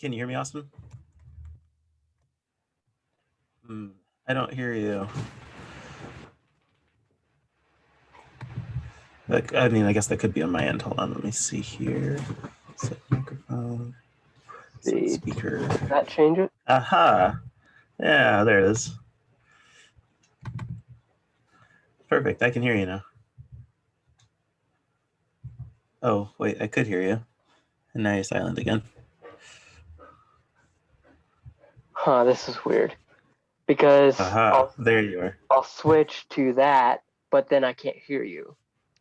Can you hear me, Austin? Hmm, I don't hear you. Like, I mean, I guess that could be on my end. Hold on, let me see here. Set microphone. Set speaker. That change it? Aha. Yeah, there it is. Perfect. I can hear you now. Oh, wait, I could hear you. And now you're silent again. Huh, this is weird. Because Aha, I'll, there you are. I'll switch to that, but then I can't hear you.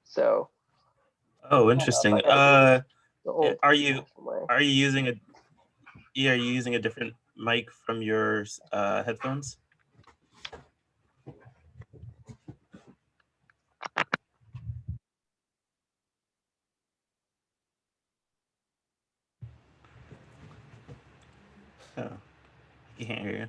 So Oh, interesting. Uh, are you are you using a yeah, are you using a different mic from your uh, headphones? Oh, Can't hear you.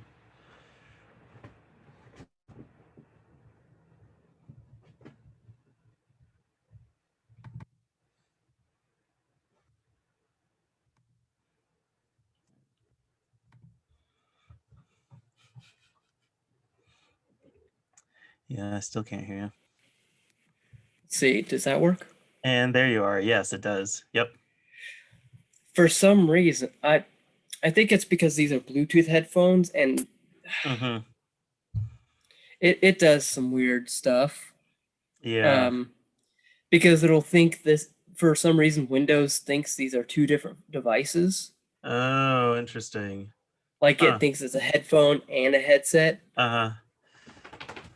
Yeah, I still can't hear you. See, does that work? And there you are. Yes, it does. Yep. For some reason, I I think it's because these are Bluetooth headphones and hmm it, it does some weird stuff. Yeah. Um because it'll think this for some reason Windows thinks these are two different devices. oh, interesting. Like Huh. it thinks it's a headphone and a headset. Uh huh.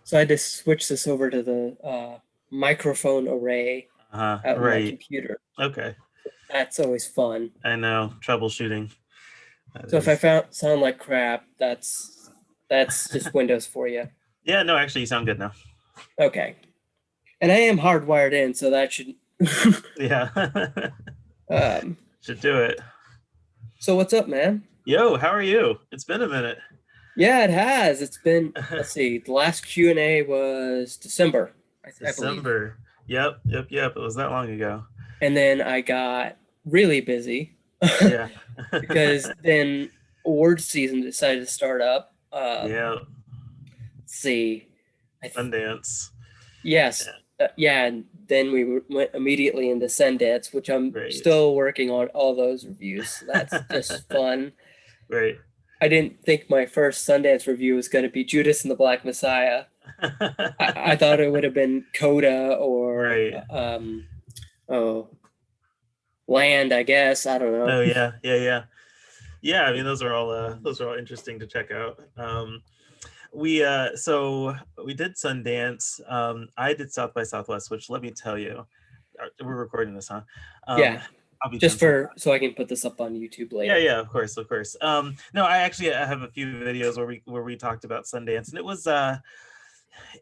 So I just switch this over to the uh, microphone array Uh huh. out on my Right. computer. Okay. That's always fun. I know. Troubleshooting. So if I found sound like crap, that's that's just Windows for you. yeah, no, actually, you sound good now. Okay. And I am hardwired in, so that should. Yeah. um, Should do it. so what's up, man? Yo, how are you? It's been a minute. Yeah, it has. It's been. Let's see. The last Q and A was December. I, I. December. Yep, yep, yep. It was that long ago. And then I got really busy Yeah. because then award season decided to start up. Um, yeah, Let's see. I Sundance. yes. Uh, yeah, and then we went immediately into Sundance, which I'm Great. still working on all those reviews. So that's just fun. Right. I didn't think my first Sundance review was going to be Judas and the Black Messiah. I, I thought it would have been Coda or Right. um, oh, Land. I guess I don't know. oh yeah, yeah, yeah, yeah. I mean, those are all uh, those are all interesting to check out. Um, we uh, so we did Sundance. Um, I did South by Southwest, which let me tell you, uh, we're recording this, huh? Um, Yeah. Just for so I can put this up on YouTube later. Yeah, yeah, of course, of course. Um, no, I actually I have a few videos where we where we talked about Sundance, and it was uh,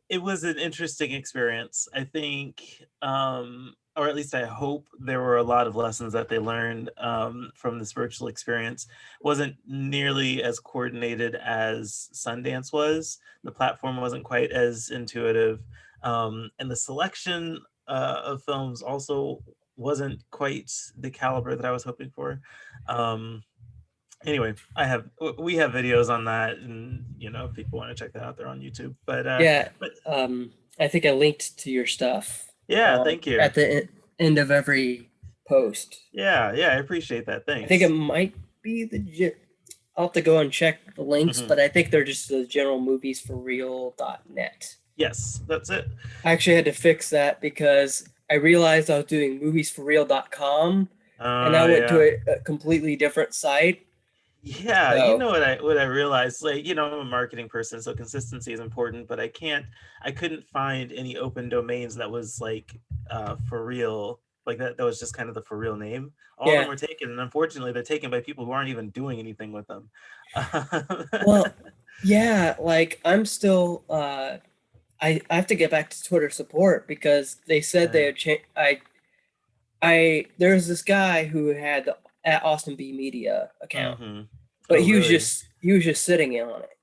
it was an interesting experience. I think, um, or at least I hope there were a lot of lessons that they learned um, from this virtual experience. wasn't nearly as coordinated as Sundance was. The platform wasn't quite as intuitive, um, and the selection uh, of films also wasn't quite the caliber that I was hoping for. Um, anyway, I have we have videos on that, and you know, if people want to check that out, they're on YouTube. But uh, Yeah. but- Um, I think I linked to your stuff. Yeah, um, thank you. At the end of every post. Yeah, yeah, I appreciate that. Thanks. I think it might be the. I'll have to go and check the links, Mhm. but I think they're just the general movies for real.net. yes, that's it. I actually had to fix that because I realized I was doing moviesforreal.com and I Uh, went yeah. to a, a completely different site. Yeah, So- you know what I what I realized, like you know, I'm a marketing person, so consistency is important. But I can't, I couldn't find any open domains that was like uh, for real, like that. That was just kind of the for real name. All of them were taken, and unfortunately, they're taken by people who aren't even doing anything with them. Well, yeah, like I'm still. uh I I have to get back to Twitter support because they said they had changed. I I there's this guy who had the at Austin B Media account. Mhm. but Oh, he was really? just he was just sitting in on it.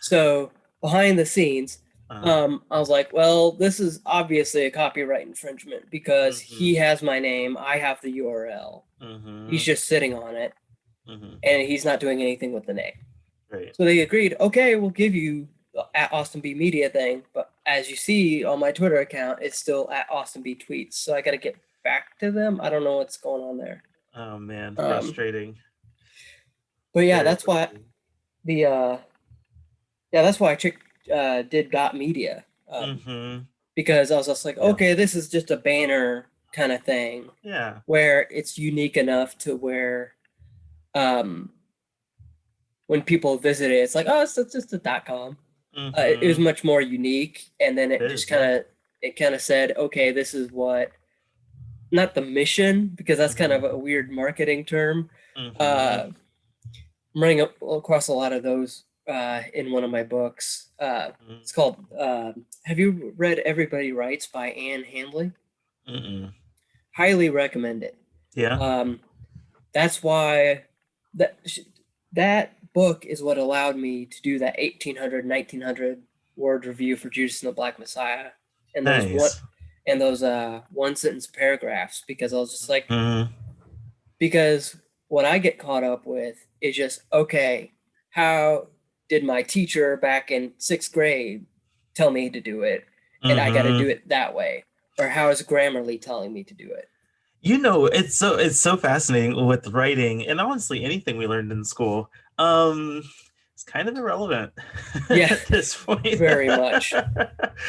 So behind the scenes, Uh-huh. um, I was like, well, this is obviously a copyright infringement because Mm-hmm. he has my name, I have the URL. Mhm. He's just sitting on it. Mhm. and he's not doing anything with the name. Right. So they agreed, okay, we'll give you the at Austin B Media thing, but as you see on my Twitter account, it's still at Austin B Tweets. So I got to get back to them. I don't know what's going on there. Oh man, Um, frustrating. But yeah, Very that's why the uh yeah, that's why I chick, uh, did Got Media um, Mhm. because I was just like, Yeah. okay, this is just a banner kind of thing Yeah. where it's unique enough to where um when people visit it, it's like, oh, it's, it's just a dot com. Uh, it, was Mhm. much more unique, and then it, It just kind of it kind of said, okay, this is what not the mission because that's kind of Mm-hmm. a weird marketing term. Mhm. Uh, I'm running up across a lot of those uh, in one of my books. Uh, Mhm. it's called. um have you read Everybody Writes by Ann Handley? Mm-mm. Highly recommend it. Yeah. Um, that's why that that book is what allowed me to do that 1800 1900 word review for Judas and the Black Messiah and one, nice. And those uh one sentence paragraphs because I was just like Mhm. because what I get caught up with is just okay how did my teacher back in sixth grade tell me to do it and I got to Mhm. do it that way or how is Grammarly telling me to do it You know, it's so it's so fascinating with writing and honestly anything we learned in school. Um it's kind of irrelevant Yeah. at this point. Very much. I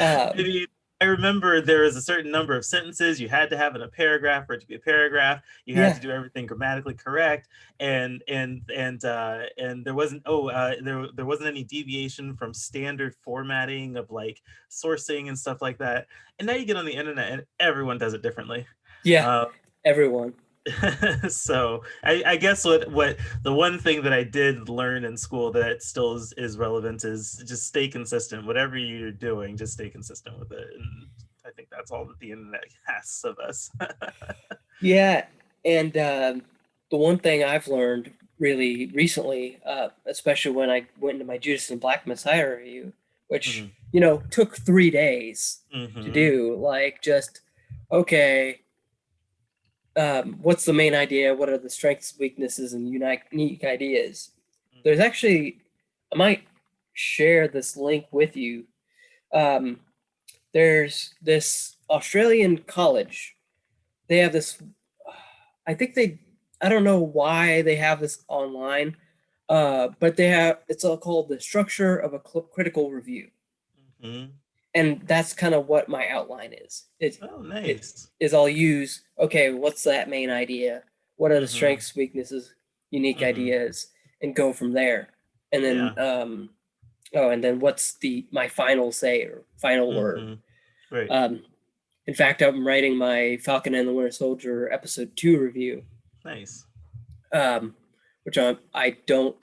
um, mean, I remember there was a certain number of sentences you had to have in a paragraph for it to be a paragraph. You had Yeah. to do everything grammatically correct, and and and uh, and there wasn't oh uh, there there wasn't any deviation from standard formatting of like sourcing and stuff like that. And now you get on the internet and everyone does it differently. yeah Uh, everyone so I, I guess what what the one thing that I did learn in school that still is, is relevant is just stay consistent. Whatever you're doing, just stay consistent with it. And I think that's all that the internet asks of us. Yeah, and um, the one thing I've learned really recently, uh, especially when I went into my Judas and Black Messiah review, which Mhm. you know took three days to Mhm. do, like just okay, um, what's the main idea? What are the strengths, weaknesses, and unique, unique ideas? There's actually, I might share this link with you. Um, there's this Australian college. They have this. I think they. I don't know why they have this online, uh, but they have. It's all called the structure of a critical review, Mhm. And that's kind of what my outline is. It's Oh, nice. is I'll use okay, what's that main idea? What are the Mhm. strengths, weaknesses, unique Mhm. ideas, and go from there. And then um oh, and then what's the my final say or final word? Mhm. Right. Um in fact, I'm writing my Falcon and the Winter Soldier episode two review, nice. um, which I'm I don't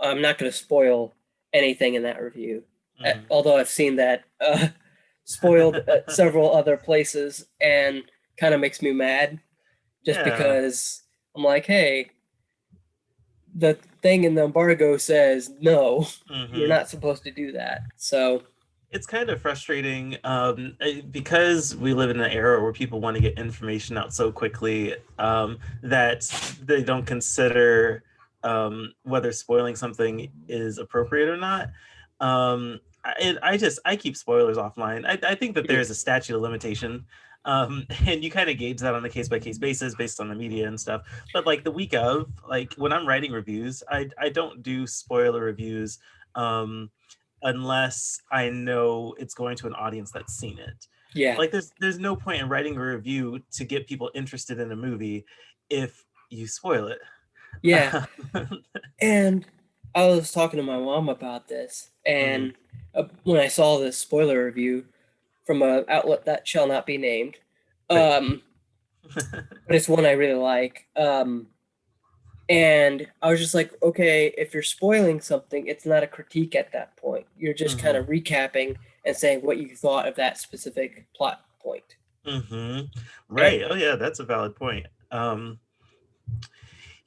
I'm not going to spoil anything in that review. Uh, Mhm. although I've seen that uh, spoiled at several other places and kind of makes me mad just Yeah. because I'm like, hey, the thing in the embargo says no, Mhm. you're not supposed to do that. So it's kind of frustrating um, eh, because we live in an era where people want to get information out so quickly um, that they don't consider um, whether spoiling something is appropriate or not. I, it, I just I keep spoilers offline. I, I think that there's a statute of limitation. Um, and you kind of gauge that on a case by case basis based on the media and stuff. But like the week of, like when I'm writing reviews, I, I don't do spoiler reviews. Um, unless I know it's going to an audience that's seen it. yeah, Like there's there's no point in writing a review to get people interested in a movie if you spoil it. yeah. and I was talking to my mom about this, and uh, when I saw this spoiler review from a outlet that shall not be named, um, but it's one I really like. Um, and I was just like, okay, if you're spoiling something, it's not a critique at that point. You're just kind of recapping and saying what you thought of that specific plot point. Mm-hmm. Right. Oh yeah, that's a valid point. Um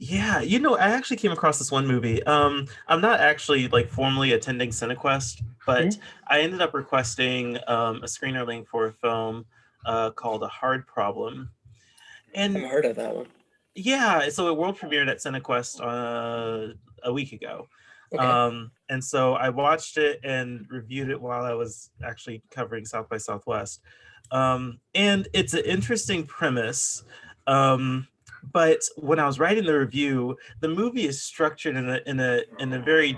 yeah, you know, I actually came across this one movie. Um, I'm not actually like formally attending CineQuest, but Mhm. I ended up requesting um, a screener link for a film uh, called A Hard Problem. And heard of that one. Yeah, so it world premiered at CineQuest uh, a week ago. Okay. Um, and so I watched it and reviewed it while I was actually covering South by Southwest. Um, and it's an interesting premise. Um, but when I was writing the review, the movie is structured in a in a in a very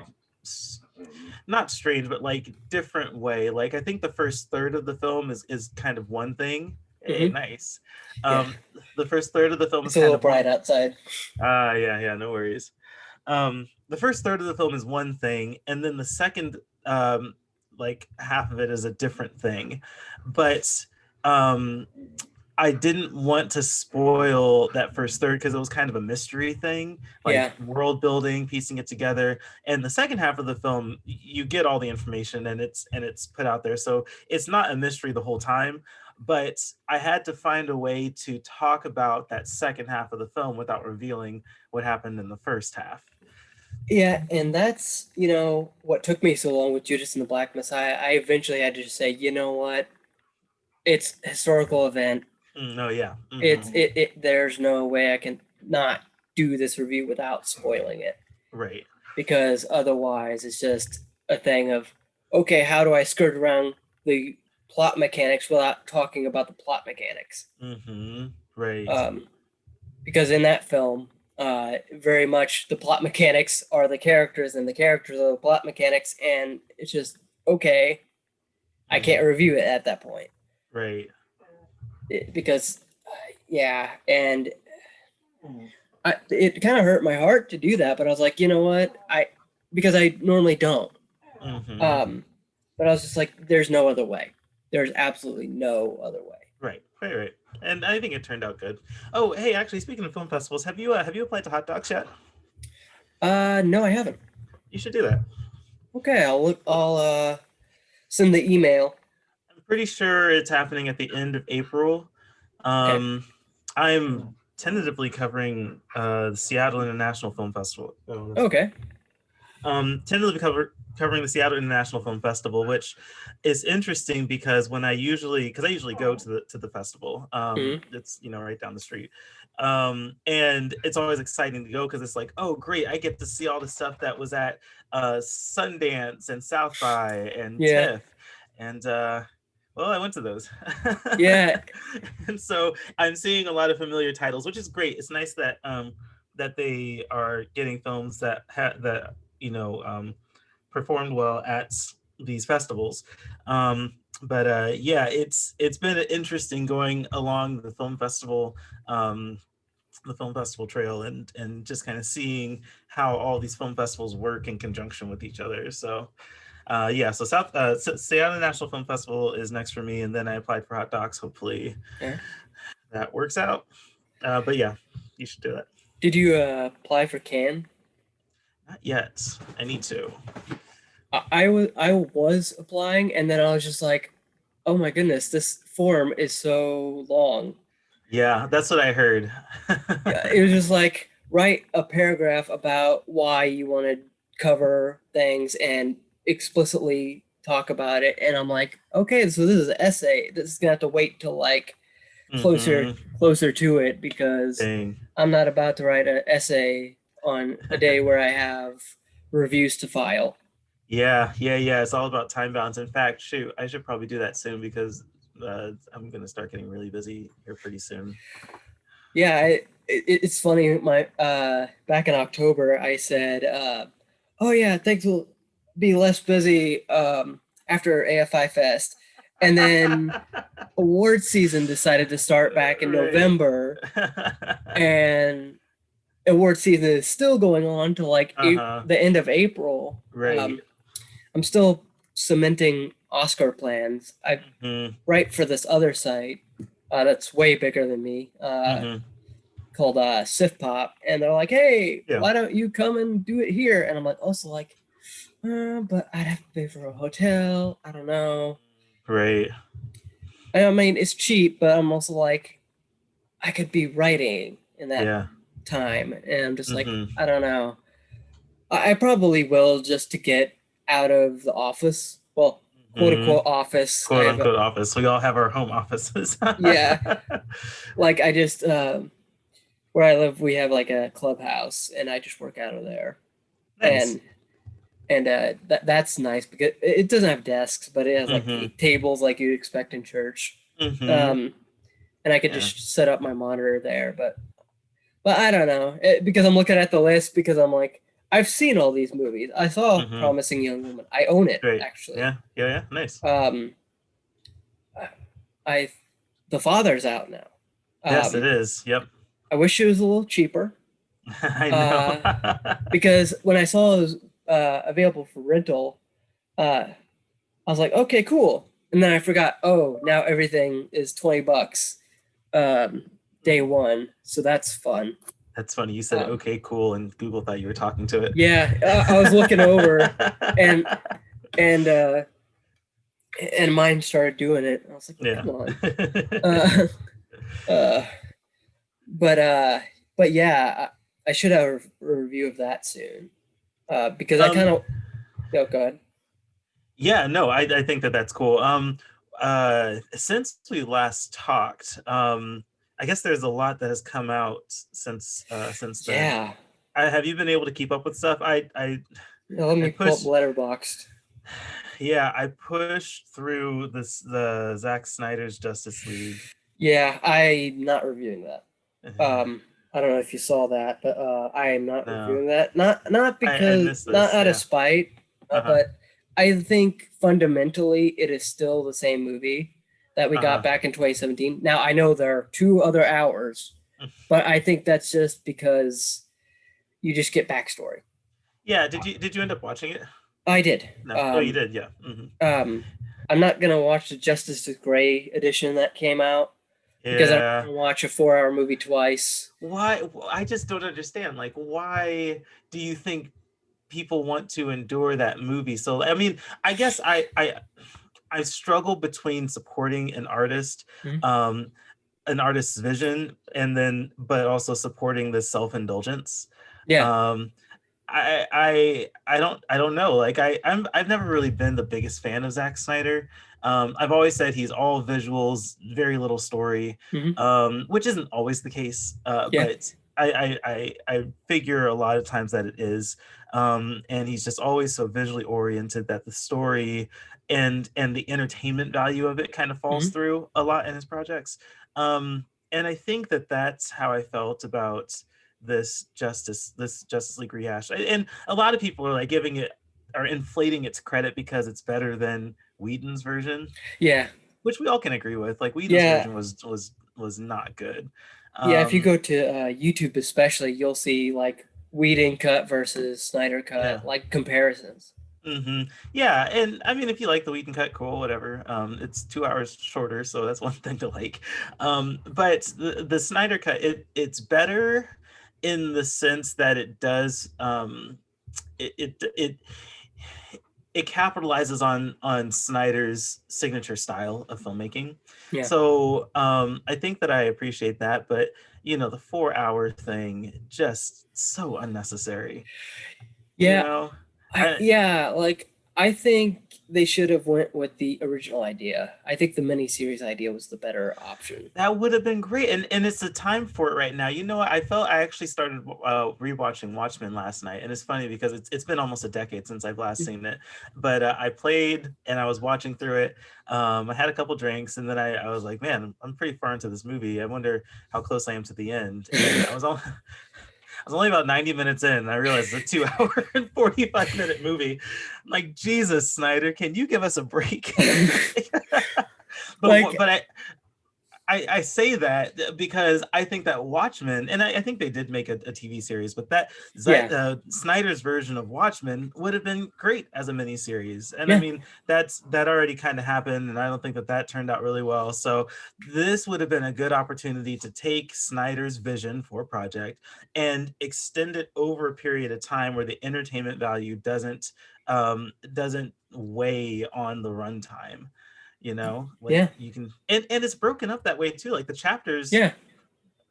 not strange, but like different way. Like I think the first third of the film is is kind of one thing. Hey, Mhm. nice. Yeah. Um, the first third of the film it's is a little of one bright outside. Ah, yeah, yeah, no worries. Um, the first third of the film is one thing, and then the second, um, like half of it is a different thing. But um, I didn't want to spoil that first third because it was kind of a mystery thing, like Yeah. world building, piecing it together. And the second half of the film, you get all the information and it's and it's put out there, so it's not a mystery the whole time but I had to find a way to talk about that second half of the film without revealing what happened in the first half. Yeah, and that's you know what took me so long with Judas and the Black Messiah. I eventually had to just say, you know what, it's a historical event. Mm, no, yeah. mhm, It's it, it. There's no way I can not do this review without spoiling it right. because otherwise it's just a thing of okay, how do I skirt around the plot mechanics without talking about the plot mechanics? hmm right. um, because in that film, uh, very much the plot mechanics are the characters, and the characters are the plot mechanics, and it's just okay. I can't review it at that point right. It- because, uh, yeah, and I, it kind of hurt my heart to do that, but I was like, you know what, I because I normally don't. mhm, Um, but I was just like, there's no other way. There's absolutely no other way. right. Right. Right. And I think it turned out good. Oh, hey, actually, speaking of film festivals, have you uh, have you applied to Hot Docs yet? Uh, no, I haven't. You should do that. Okay, I'll look. I'll uh send the email. Pretty sure it's happening at the end of April. Um, I'm tentatively covering uh, the Seattle International Film Festival. Oh, Okay. um, tentatively cover, covering the Seattle International Film Festival, which is interesting because when I usually, because I usually go to the to the festival, um, Mhm. it's you know right down the street, um, and it's always exciting to go because it's like, oh great, I get to see all the stuff that was at uh, Sundance and South by and Yeah. TIFF, and uh, well, I went to those. Yeah. and so I'm seeing a lot of familiar titles, which is great. It's nice that um, that they are getting films that ha- that you know um, performed well at these festivals. Um, but uh, yeah, it's it's been interesting going along the film festival. Um, the film festival trail and and just kind of seeing how all these film festivals work in conjunction with each other so uh yeah so south uh seattle national film festival is next for me and then i applied for hot docs hopefully Okay. that works out uh but yeah you should do it. Did you uh, apply for Cannes? not yet i need to I, I was I was applying, and then I was just like, oh my goodness, this form is so long. yeah that's what i heard Yeah, it was just like write a paragraph about why you want to cover things and explicitly talk about it. And I'm like, okay, so this is an essay. This is gonna have to wait till like closer Mhm. closer to it because Dang. I'm not about to write an essay on a day where I have reviews to file. yeah yeah yeah it's all about time balance in fact shoot i should probably do that soon because uh, i'm gonna start getting really busy here pretty soon Yeah, it, it, it's funny. My uh, back in October, I said, uh, "Oh yeah, thanks be less busy um, after AFI Fest," and then award season decided to start back in Right. November, and award season is still going on to like Uh-huh. the end of April. right Um, I'm still cementing Oscar plans. I Mhm, write for this other site uh, that's way bigger than me. Uh, mhm. called uh Sif Pop, and they're like, "Hey, Yeah. why don't you come and do it here?" And I'm like, also like, uh, but I'd have to pay for a hotel. I don't know. Right. I mean, it's cheap, but I'm also like, I could be writing in that Yeah. time, and I'm just like, Mhm. I don't know. I, I probably will just to get out of the office. Well, quote unquote office. Quote have a- unquote office. We all have our home offices. Yeah. like I just um where I live, we have like a clubhouse, and I just work out of there. Nice. And and uh, that that's nice because it doesn't have desks, but it has like Mhm. tables like you'd expect in church. Mhm. Um, and I could Yeah. just set up my monitor there, but but I don't know it, because I'm looking at the list because I'm like I've seen all these movies. I saw Mhm. Promising Young Woman. I own it Great. actually. yeah, yeah, yeah. Nice. Um, I- the father's out now. yes, Um, it is. Yep. I wish it was a little cheaper I know. because when I saw was uh, available for rental, uh, I was like, okay, cool. And then I forgot, oh, now everything is 20 bucks um, day one. So that's fun. That's funny. You said um, okay, cool, and Google thought you were talking to it. Yeah, uh, I was looking over and and uh, and mine started doing it. I was like, Yeah. come on. Uh, uh, but uh, but yeah, I, I should have a review of that soon uh, because I Um, kind of. Oh, go ahead. Yeah, no, I, I think that that's cool. Um, uh, since we last talked, um, I guess there's a lot that has come out since uh, since then. Yeah. I, have you been able to keep up with stuff? I, I, Yeah, let me pull up pushed- Letterboxd. yeah, I pushed through this the Zack Snyder's Justice League. Yeah, I'm not reviewing that. Um, I don't know if you saw that, but uh, I am not No. reviewing that. Not not because not out yeah. of spite, uh, Uh-huh. but I think fundamentally it is still the same movie that we Uh-huh. got back in 2017. Now I know there are two other hours, but I think that's just because you just get backstory. yeah, did you did you end up watching it? I did. No. oh, you Um, did. Yeah. hmm Um, I'm not gonna watch the Justice is Gray edition that came out because I'm Yeah. gonna watch a four-hour movie twice. why i just don't understand like why do you think people want to endure that movie so i mean i guess i i i struggle between supporting an artist Mhm. um an artist's vision and then but also supporting this self-indulgence Yeah. um I, I I don't I don't know like I I'm I've never really been the biggest fan of Zack Snyder. Um, I've always said he's all visuals, very little story, Mhm. um, which isn't always the case. Uh, Yeah. But I, I I I figure a lot of times that it is, um, and he's just always so visually oriented that the story and and the entertainment value of it kind of falls Mhm. through a lot in his projects. Um, and I think that that's how I felt about this justice this justice league rehash and a lot of people are like giving it are inflating its credit because it's better than whedon's version yeah. which we all can agree with like whedon's Yeah. version was was was not good Yeah, if you Um, go to uh, YouTube, especially, you'll see like Whedon cut versus Snyder cut, Yeah. like comparisons. mhm. yeah and i mean if you like the whedon cut cool whatever um it's two hours shorter so that's one thing to like um but the the snyder cut it it's better in the sense that it does um it it it, it capitalizes on on Snyder's signature style of filmmaking. Yeah. So um I think that I appreciate that, but you know, the four hour thing just so unnecessary. you Yeah, know? I, I- yeah, like I think they should have went with the original idea. I think the miniseries idea was the better option. That would have been great, and and it's the time for it right now. You know, what? I felt I actually started uh, rewatching Watchmen last night, and it's funny because it's it's been almost a decade since I've last seen it. But uh, I played and I was watching through it. Um, I had a couple drinks, and then I, I was like, man, I'm pretty far into this movie. I wonder how close I am to the end. And I was all. I was only about 90 minutes in, and I realized it's a two hour and 45 minute movie. I'm like, Jesus, Snyder, can you give us a break? but Like- but I, I I say that because I think that Watchmen, and I, I think they did make a, a TV series, but that that uh, Snyder's version of Watchmen would have been great as a miniseries. And I mean, that's that already kind of happened, and I don't think that that turned out really well. So this would have been a good opportunity to take Snyder's vision for a project and extend it over a period of time where the entertainment value doesn't um doesn't weigh on the runtime you know like Yeah. you can and, and it's broken up that way too like the chapters yeah,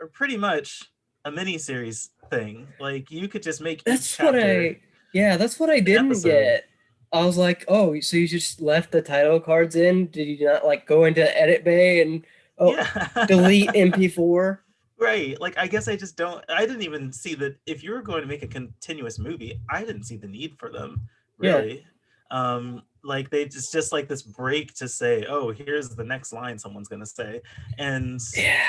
are pretty much a mini series thing like you could just make each that's what I. Yeah, that's what I didn't episode. get. I was like, oh, so you just left the title cards in? Did you not like go into edit bay and oh, yeah delete MP4? Right. Like I guess I just don't I didn't even see that if you were going to make a continuous movie, I didn't see the need for them, Yeah. really. Um like they just just like this break to say, "Oh, here's the next line someone's going to say." And Yeah.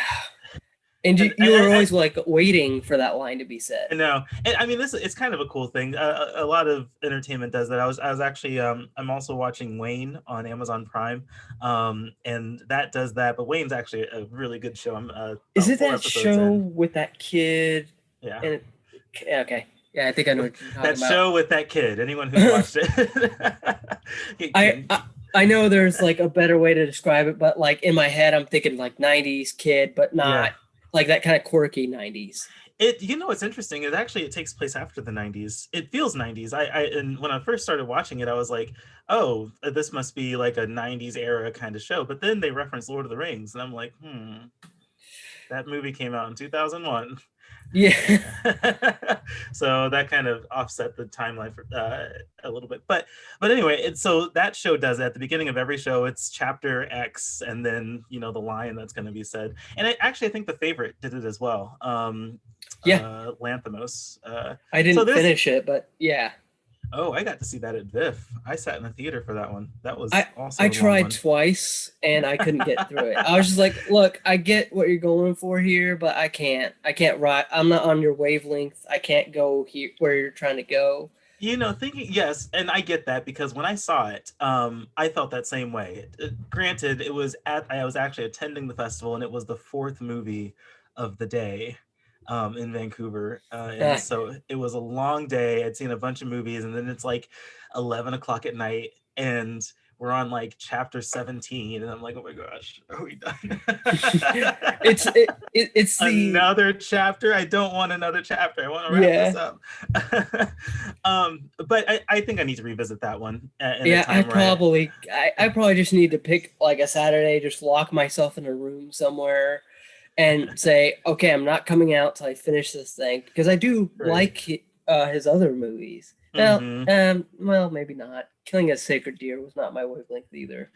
And you, you were always like waiting for that line to be said. No, and I mean this. It's kind of a cool thing. Uh, a a lot of entertainment does that. I was I was actually um I'm also watching Wayne on Amazon Prime, um and that does that. But Wayne's actually a really good show. I'm uh, Is it that show in. with that kid? Yeah, And okay, yeah, I think I know what you're talking that about. show with that kid. Anyone who watched it, I, I I know there's like a better way to describe it, but like in my head, I'm thinking like '90s kid, but not Yeah. like that kind of quirky '90s. It you know what's interesting is actually it takes place after the 90s. It feels 90s. I, I and when I first started watching it, I was like, oh, uh, this must be like a 90s era kind of show. But then they reference Lord of the Rings, and I'm like, hmm, that movie came out in 2001. Yeah, so that kind of offset the timeline for uh, a little bit. But but anyway, it's so that show does it. at the beginning of every show. It's chapter X, and then you know the line that's going to be said. And I actually I think the favorite did it as well. Um, Yeah. uh, Lanthimos. Uh, I didn't there's- finish it, but yeah, oh, I got to see that at VIFF. I sat in the theater for that one. That was awesome. I- also. I tried twice and I couldn't get through it. I was just like, look, I get what you're going for here, but I can't. I can't ride. I'm not on your wavelength. I can't go here where you're trying to go. You know, thinking yes, and I get that because when I saw it, um, I felt that same way. Uh, granted, it was at I was actually attending the festival, and it was the fourth movie of the day um, in Vancouver, uh, and Ah. so it was a long day. I'd seen a bunch of movies, and then it's like eleven o'clock at night, and we're on like chapter seventeen, and I'm like, oh my gosh, are we done? It's it, it it's the another chapter. I don't want another chapter. I want to wrap this up. um, but I, I think I need to revisit that one. yeah. I- probably I, I probably just need to pick like a Saturday, just lock myself in a room somewhere, and say, okay, I'm not coming out till I finish this thing because I do Right. like uh, his other movies. Well, Mhm. um, well, maybe not. Killing a Sacred Deer was not my wavelength either.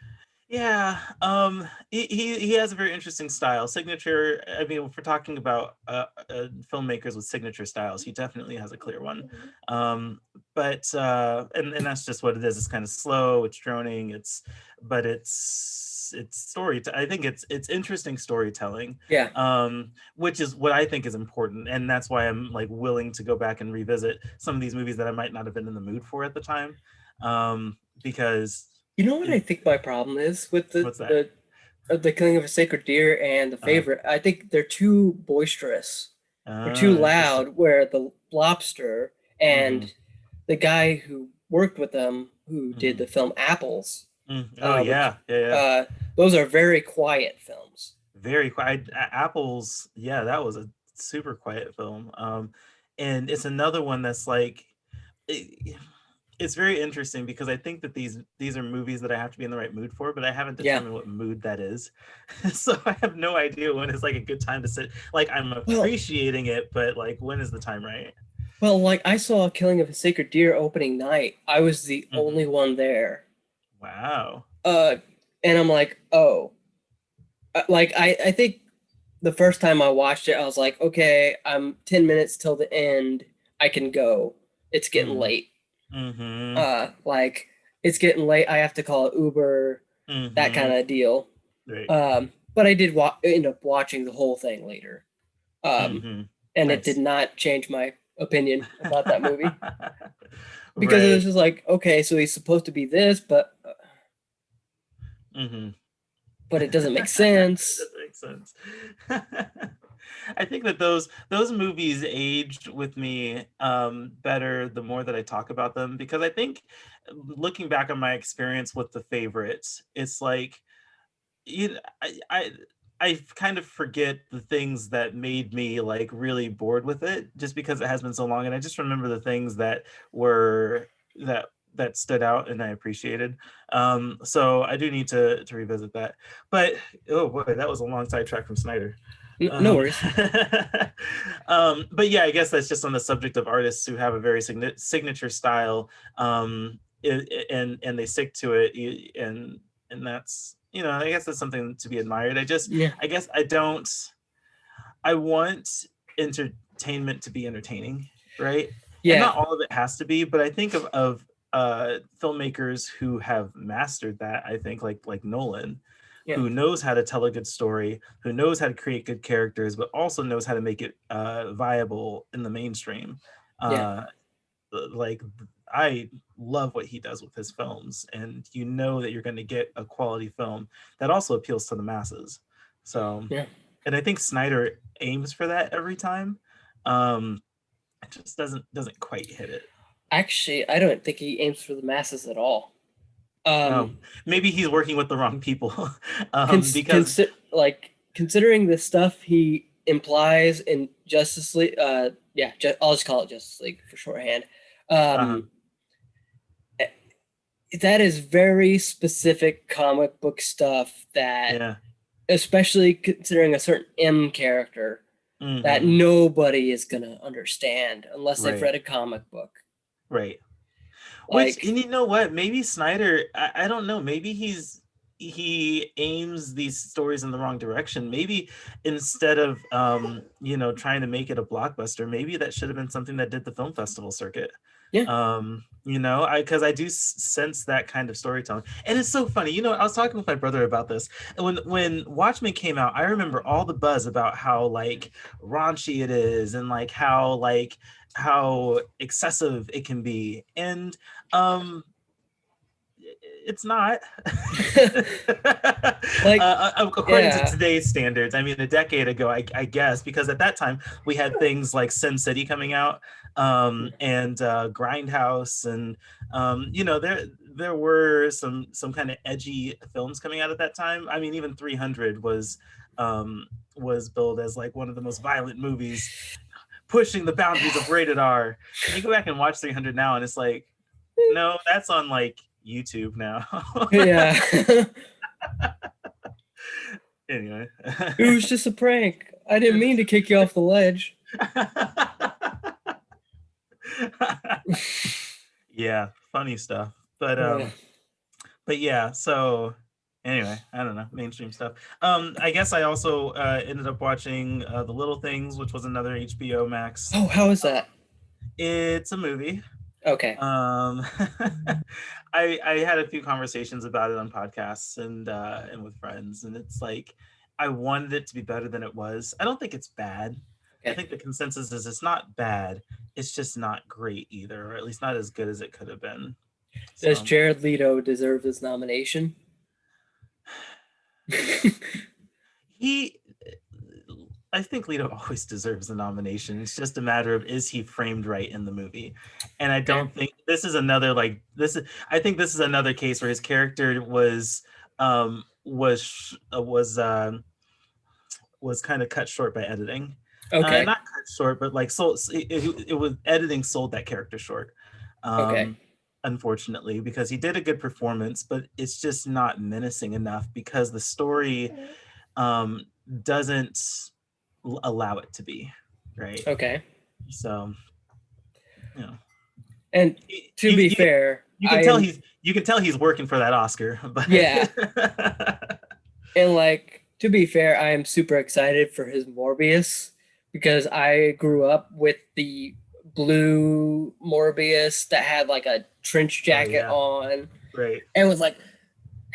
Yeah, um, he, he he has a very interesting style. Signature. I mean, if we're talking about uh, uh, filmmakers with signature styles, he definitely has a clear one. Um, but uh, and and that's just what it is. It's kind of slow. It's droning. It's but it's it's story. I think it's it's interesting storytelling. Yeah. um, which is what I think is important, and that's why I'm like willing to go back and revisit some of these movies that I might not have been in the mood for at the time, um, because You know what I think my problem is with the the uh, the killing of a sacred deer and the Uh-huh. favorite? I think they're too boisterous. They're Ah, too loud. Where the lobster and Mm-hmm. the guy who worked with them, who did Mhm. the film Apples, Mm, Oh which- yeah, yeah, yeah. uh, those are very quiet films. very quiet. Apples, yeah, that was a super quiet film. Um, and it's another one that's like, it, it's very interesting because I think that these these are movies that I have to be in the right mood for, but I haven't Yeah. determined what mood that is. so I have no idea when is like a good time to sit. Like I'm Well- appreciating it, but like when is the time right? Well, like I saw Killing of a Sacred Deer opening night. I was the Mhm. only one there. Wow. uh and i'm like oh Uh, like i i think the first time i watched it i was like okay i'm 10 minutes till the end i can go it's getting Mhm. late Mm-hmm. uh like it's getting late i have to call uber that kind of deal right. um but i did wa- end up watching the whole thing later um Mhm. and nice. it did not change my opinion about that movie because it was just like okay so he's supposed to be this but uh, Mhm. but it doesn't make sense That makes sense. I think that those those movies aged with me um, better the more that I talk about them because I think looking back on my experience with the favorites, it's like you know, I, I I kind of forget the things that made me like really bored with it just because it has been so long and I just remember the things that were that that stood out and I appreciated. Um, so I do need to to revisit that. But oh boy, that was a long sidetrack from Snyder. No Um, worries um, but yeah, I guess that's just on the subject of artists who have a very signi- signature style, um, and and they stick to it, and and that's you know I guess that's something to be admired. I just yeah I guess I don't. I want entertainment to be entertaining, right? And Yeah. not all of it has to be, but I think of of uh filmmakers who have mastered that, I think like like Nolan, Yeah. who knows how to tell a good story, who knows how to create good characters, but also knows how to make it uh viable in the mainstream. Yeah. Uh like I love what he does with his films, and you know that you're going to get a quality film that also appeals to the masses. So, Yeah. and I think Snyder aims for that every time. Um, it just doesn't doesn't quite hit it. Actually, I don't think he aims for the masses at all. Um, Um, maybe he's working with the wrong people, um, cons- because consi- like considering the stuff he implies in Justice League, uh, yeah, ju- I'll just call it Justice League for shorthand. Um, Uh-huh. That is very specific comic book stuff that, yeah, especially considering a certain M character, that mhm, nobody is gonna understand unless they've read a comic book. right. Like, Which and you know what? Maybe Snyder, I, I don't know. Maybe he's he aims these stories in the wrong direction. Maybe instead of um, you know, trying to make it a blockbuster, maybe that should have been something that did the film festival circuit. Yeah. Um, you know, I because I do sense that kind of storytelling. And it's so funny. You know, I was talking with my brother about this. When when Watchmen came out, I remember all the buzz about how like raunchy it is and like how like how excessive it can be. And um it's not. Like, uh, uh, according yeah. to today's standards i mean a decade ago I, I guess because at that time we had things like sin city coming out um and uh grindhouse and um you know there there were some some kind of edgy films coming out at that time. I mean even 300 was um was billed as like one of the most violent movies pushing the boundaries of rated r. And you go back and watch 300 now and it's like no that's on like youtube now yeah, anyway it was just a prank. I didn't mean to kick you off the ledge. yeah funny stuff but um Yeah. but yeah so anyway i don't know mainstream stuff um i guess i also uh ended up watching uh the little things which was another hbo max Oh, how is that? it's a movie Okay. um i i had a few conversations about it on podcasts and uh and with friends and it's like i wanted it to be better than it was. I don't think it's bad. I think the consensus is it's not bad. It's just not great either or at least not as good as it could have been. Does So, Jared Leto deserve his nomination? he I think Leto always deserves a nomination. It's just a matter of is he framed right in the movie. And I don't think this is another like this is I think this is another case where his character was um was sh- uh, was um was kind of cut short by editing. Uh, okay. not cut short, but like so it, it, it was editing sold that character short. Um Okay. unfortunately, because he did a good performance, but it's just not menacing enough because the story um doesn't allow it to be right okay. so you know And to you- be you- fair, you can I tell am- he's you can tell he's working for that oscar but Yeah. and like to be fair, I am super excited for his Morbius because I grew up with the blue Morbius that had like a trench oh, jacket yeah. on right and was like,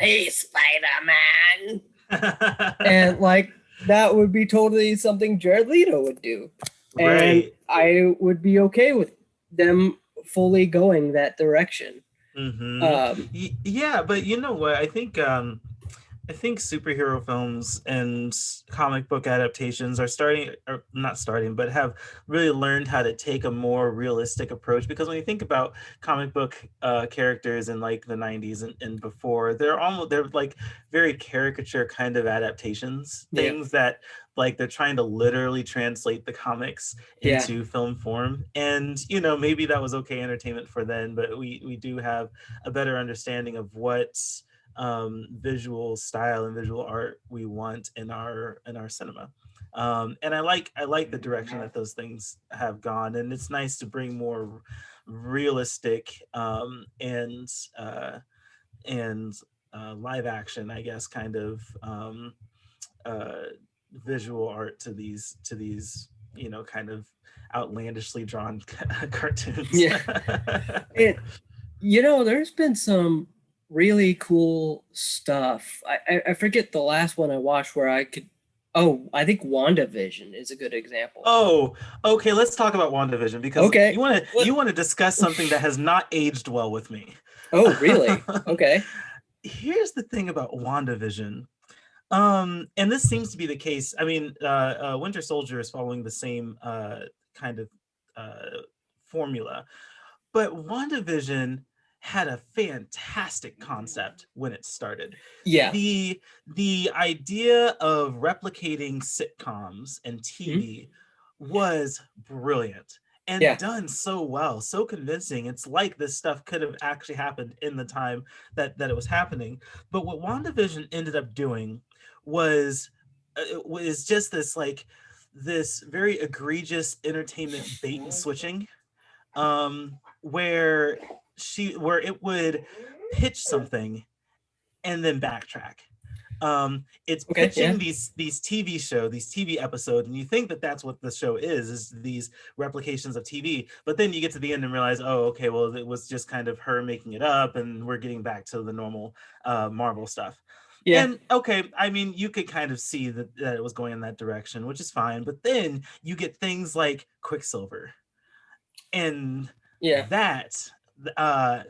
"Hey, Spider Man," and like that would be totally something Jared Leto would do. And right I would be okay with them fully going that direction. Mhm. Um, yeah but you know what i think um i think superhero films and comic book adaptations are starting or not starting but have really learned how to take a more realistic approach because when you think about comic book uh characters in like the 90s and, and before they're almost they're like very caricature kind of adaptations Yeah. things that like they're trying to literally translate the comics Yeah. into film form and you know maybe that was okay entertainment for then but we we do have a better understanding of what um, visual style and visual art we want in our in our cinema. Um, and I like I like the direction that those things have gone, and it's nice to bring more realistic um, and uh, and uh, live action, I guess, kind of um, uh, visual art to these to these you know kind of outlandishly drawn cartoons. Yeah. It, you know, there's been some really cool stuff. I, I, I forget the last one I watched where I could. Oh, I think WandaVision is a good example. oh, okay. Let's talk about WandaVision because Okay. you want to you want to discuss something that has not aged well with me. Oh, really? Okay. here's the thing about WandaVision. Um, and this seems to be the case. I mean, uh, uh, Winter Soldier is following the same uh, kind of uh, formula, but WandaVision had a fantastic concept when it started. Yeah. The the idea of replicating sitcoms and TV was brilliant and Yeah. done so well, so convincing. It's like this stuff could have actually happened in the time that that it was happening. But what WandaVision ended up doing was uh, was just this like this very egregious entertainment bait and switching um where she where it would pitch something and then backtrack um it's Okay, pitching yeah. these these tv show these tv episodes and you think that that's what the show is is these replications of tv but then you get to the end and realize oh okay well it was just kind of her making it up and we're getting back to the normal uh marvel stuff Yeah. and okay, I mean, you could kind of see that, that it was going in that direction, which is fine. But then you get things like Quicksilver, and yeah. that uh,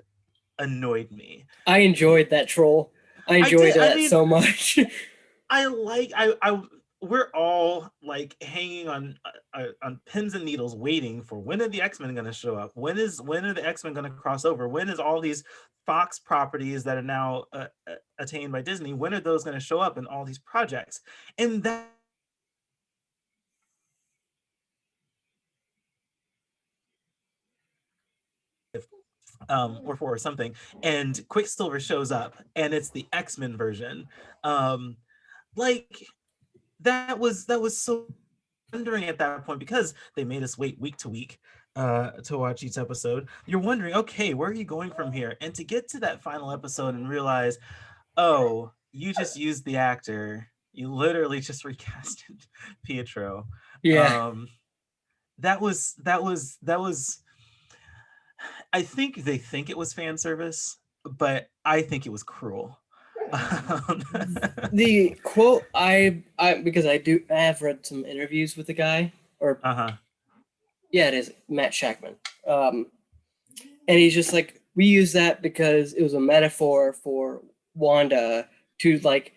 annoyed me. I enjoyed that troll. I I enjoyed did- I that mean- so much. I like I I we're all like hanging on uh, uh, on pins and needles waiting for when are the X-Men going to show up? When is when are the X-Men going to cross over? When is all these Fox properties that are now uh, uh, attained by Disney? When are those going to show up in all these projects? And that um or four or something and quicksilver shows up and it's the x-men version. Um like that was that was so wondering at that point because they made us wait week to week uh to watch each episode. You're wondering okay where are you going from here? And to get to that final episode and realize oh you just used the actor. You literally just recasted pietro. Yeah. um that was that was that was i think they think it was fan service but i think it was cruel. Um, the quote I I because I do I have read some interviews with the guy or uh-huh. Yeah it is Matt Shakman. Um and he's just like we use that because it was a metaphor for Wanda to like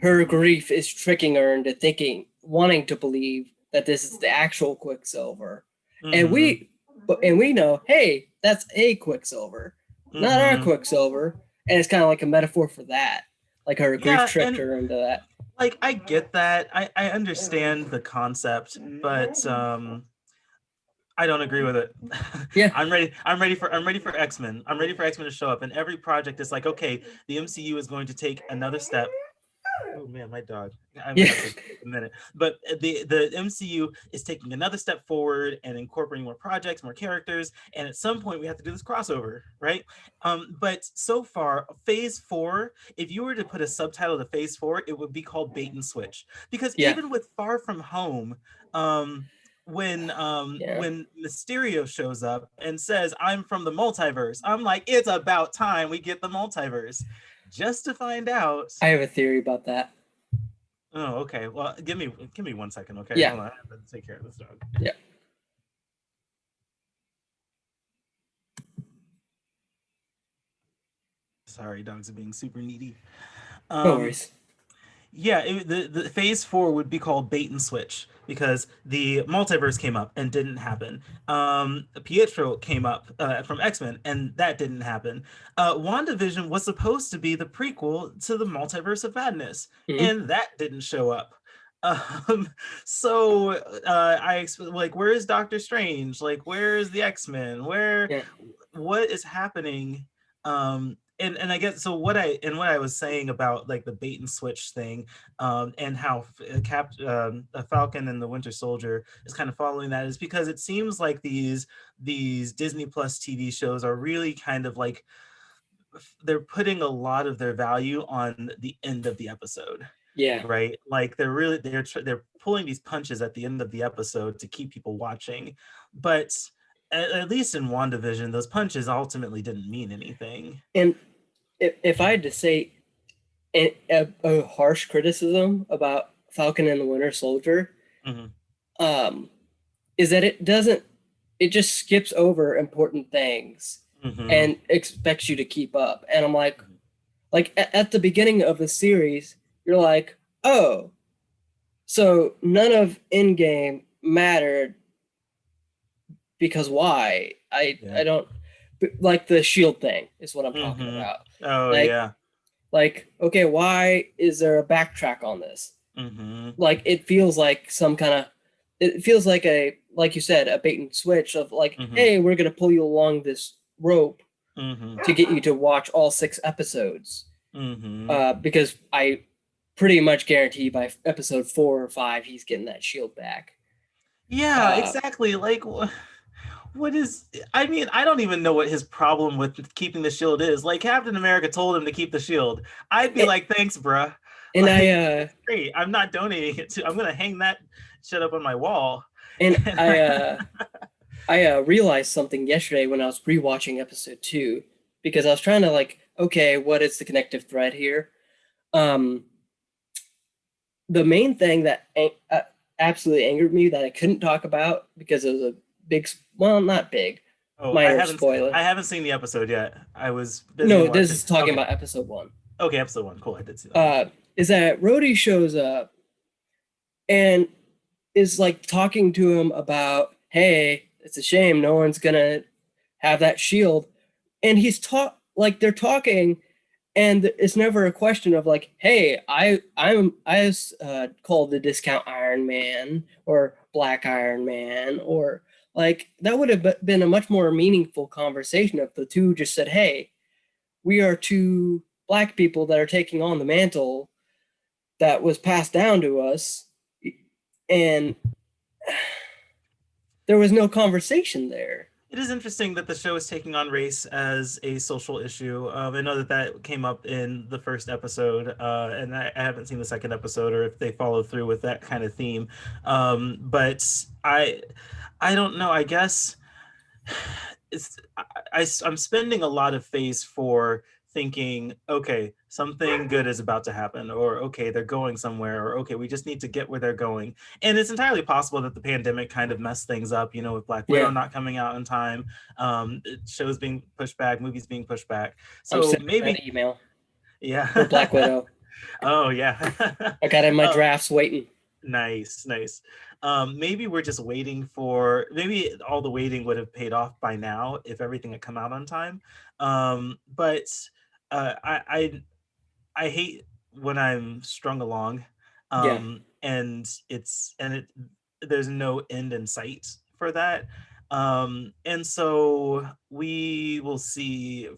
her grief is tricking her into thinking wanting to believe that this is the actual Quicksilver. And Mhm, we but and we know hey that's a Quicksilver not our mhm. Quicksilver and it's kind of like a metaphor for that like her grief Yeah, tricked and- her into that like i get that i i understand the concept but um I don't agree with it. Yeah. I'm ready. I'm ready for I'm ready for X-Men. I'm ready for X-Men to show up. And every project is like, okay, the MCU is going to take another step. Oh man, my dog. I'm Yeah. a minute. But the the MCU is taking another step forward and incorporating more projects, more characters, and at some point we have to do this crossover, right? Um, but so far, Phase Four, if you were to put a subtitle to Phase Four, it would be called Bait and Switch, because Yeah. even with Far From Home, um, when um Yeah. when Mysterio shows up and says, "I'm from the multiverse," I'm like, it's about time we get the multiverse, just to find out. I have a theory about that Oh, okay. Well, give me give me one second, okay? Yeah. Hold on. I have to take care of this dog. Yeah. Sorry, dogs are being super needy. no Um, worries Yeah, it, the the phase four would be called bait and switch because the multiverse came up and didn't happen. Um, Pietro came up uh, from X Men and that didn't happen. Uh, WandaVision was supposed to be the prequel to the Multiverse of Madness, Mhm. and that didn't show up. Um, so uh, I exp- like, where is Doctor Strange? Like, where is the X Men? Where, Yeah. what is happening? Um, and and I guess so. What I and what I was saying about like the bait and switch thing, um, and how uh, Cap um, uh, Falcon and the Winter Soldier is kind of following that is because it seems like these these Disney Plus TV shows are really kind of like they're putting a lot of their value on the end of the episode Yeah. right? Like they're really they're tr- they're pulling these punches at the end of the episode to keep people watching, but at, at least in WandaVision, those punches ultimately didn't mean anything. And if, if I had to say a, a, a harsh criticism about Falcon and the Winter Soldier, Mhm. um, is that it doesn't, it just skips over important things Mhm. and expects you to keep up. And I'm like, like at, at the beginning of the series, you're like, oh, so none of Endgame mattered because why? I Yeah. I don't like the shield thing is what I'm talking Mhm. about. oh like- yeah. Like, okay, why is there a backtrack on this? hmm Like it feels like some kind of it feels like a like you said, a bait and switch of like, Mhm. hey, we're gonna pull you along this rope hmm to get you to watch all six episodes. hmm Uh, because I pretty much guarantee by episode four or five he's getting that shield back. Yeah, Uh, exactly. Like, what is? I mean, I don't even know what his problem with keeping the shield is. Like, Captain America told him to keep the shield. I'd be like, thanks, bruh. And Like- I uh Great. I'm not donating it to. I'm gonna hang that shit up on my wall. and I uh I uh, realized something yesterday when I was rewatching episode two because I was trying to like, okay, what is the connective thread here? Um, the main thing that uh, absolutely angered me that I couldn't talk about because it was a big, well, not big. Oh, I haven't. spoiler. I haven't seen the episode yet. I was. No, this is talking okay. about episode one. Okay, episode one. Cool. I did see that. uh, is that Rhodey shows up and is like talking to him about, hey, it's a shame no one's gonna have that shield, and he's talk like they're talking, and it's never a question of like, hey, I I'm I was uh, called the discount Iron Man or Black Iron Man or like that would have been a much more meaningful conversation if the two just said, hey, we are two black people that are taking on the mantle that was passed down to us and there was no conversation there It is interesting that the show is taking on race as a social issue. Um, I know that that came up in the first episode, uh, and I, I haven't seen the second episode or if they follow through with that kind of theme. Um, but I, I don't know. I guess it's I, I, am spending a lot of phase four thinking, okay, something good is about to happen, or okay, they're going somewhere, or okay, we just need to get where they're going. And it's entirely possible that the pandemic kind of messed things up, you know, with Black Widow Yeah. not coming out in time, um, shows being pushed back, movies being pushed back. So maybe, email yeah. black widow oh yeah. i got in my Oh. drafts waiting Nice, nice. Um, maybe we're just waiting for maybe all the waiting would have paid off by now if everything had come out on time. Um, but uh, I, I I hate when I'm strung along. Yeah. Um, and it's and it there's no end in sight for that. Um, and so we will see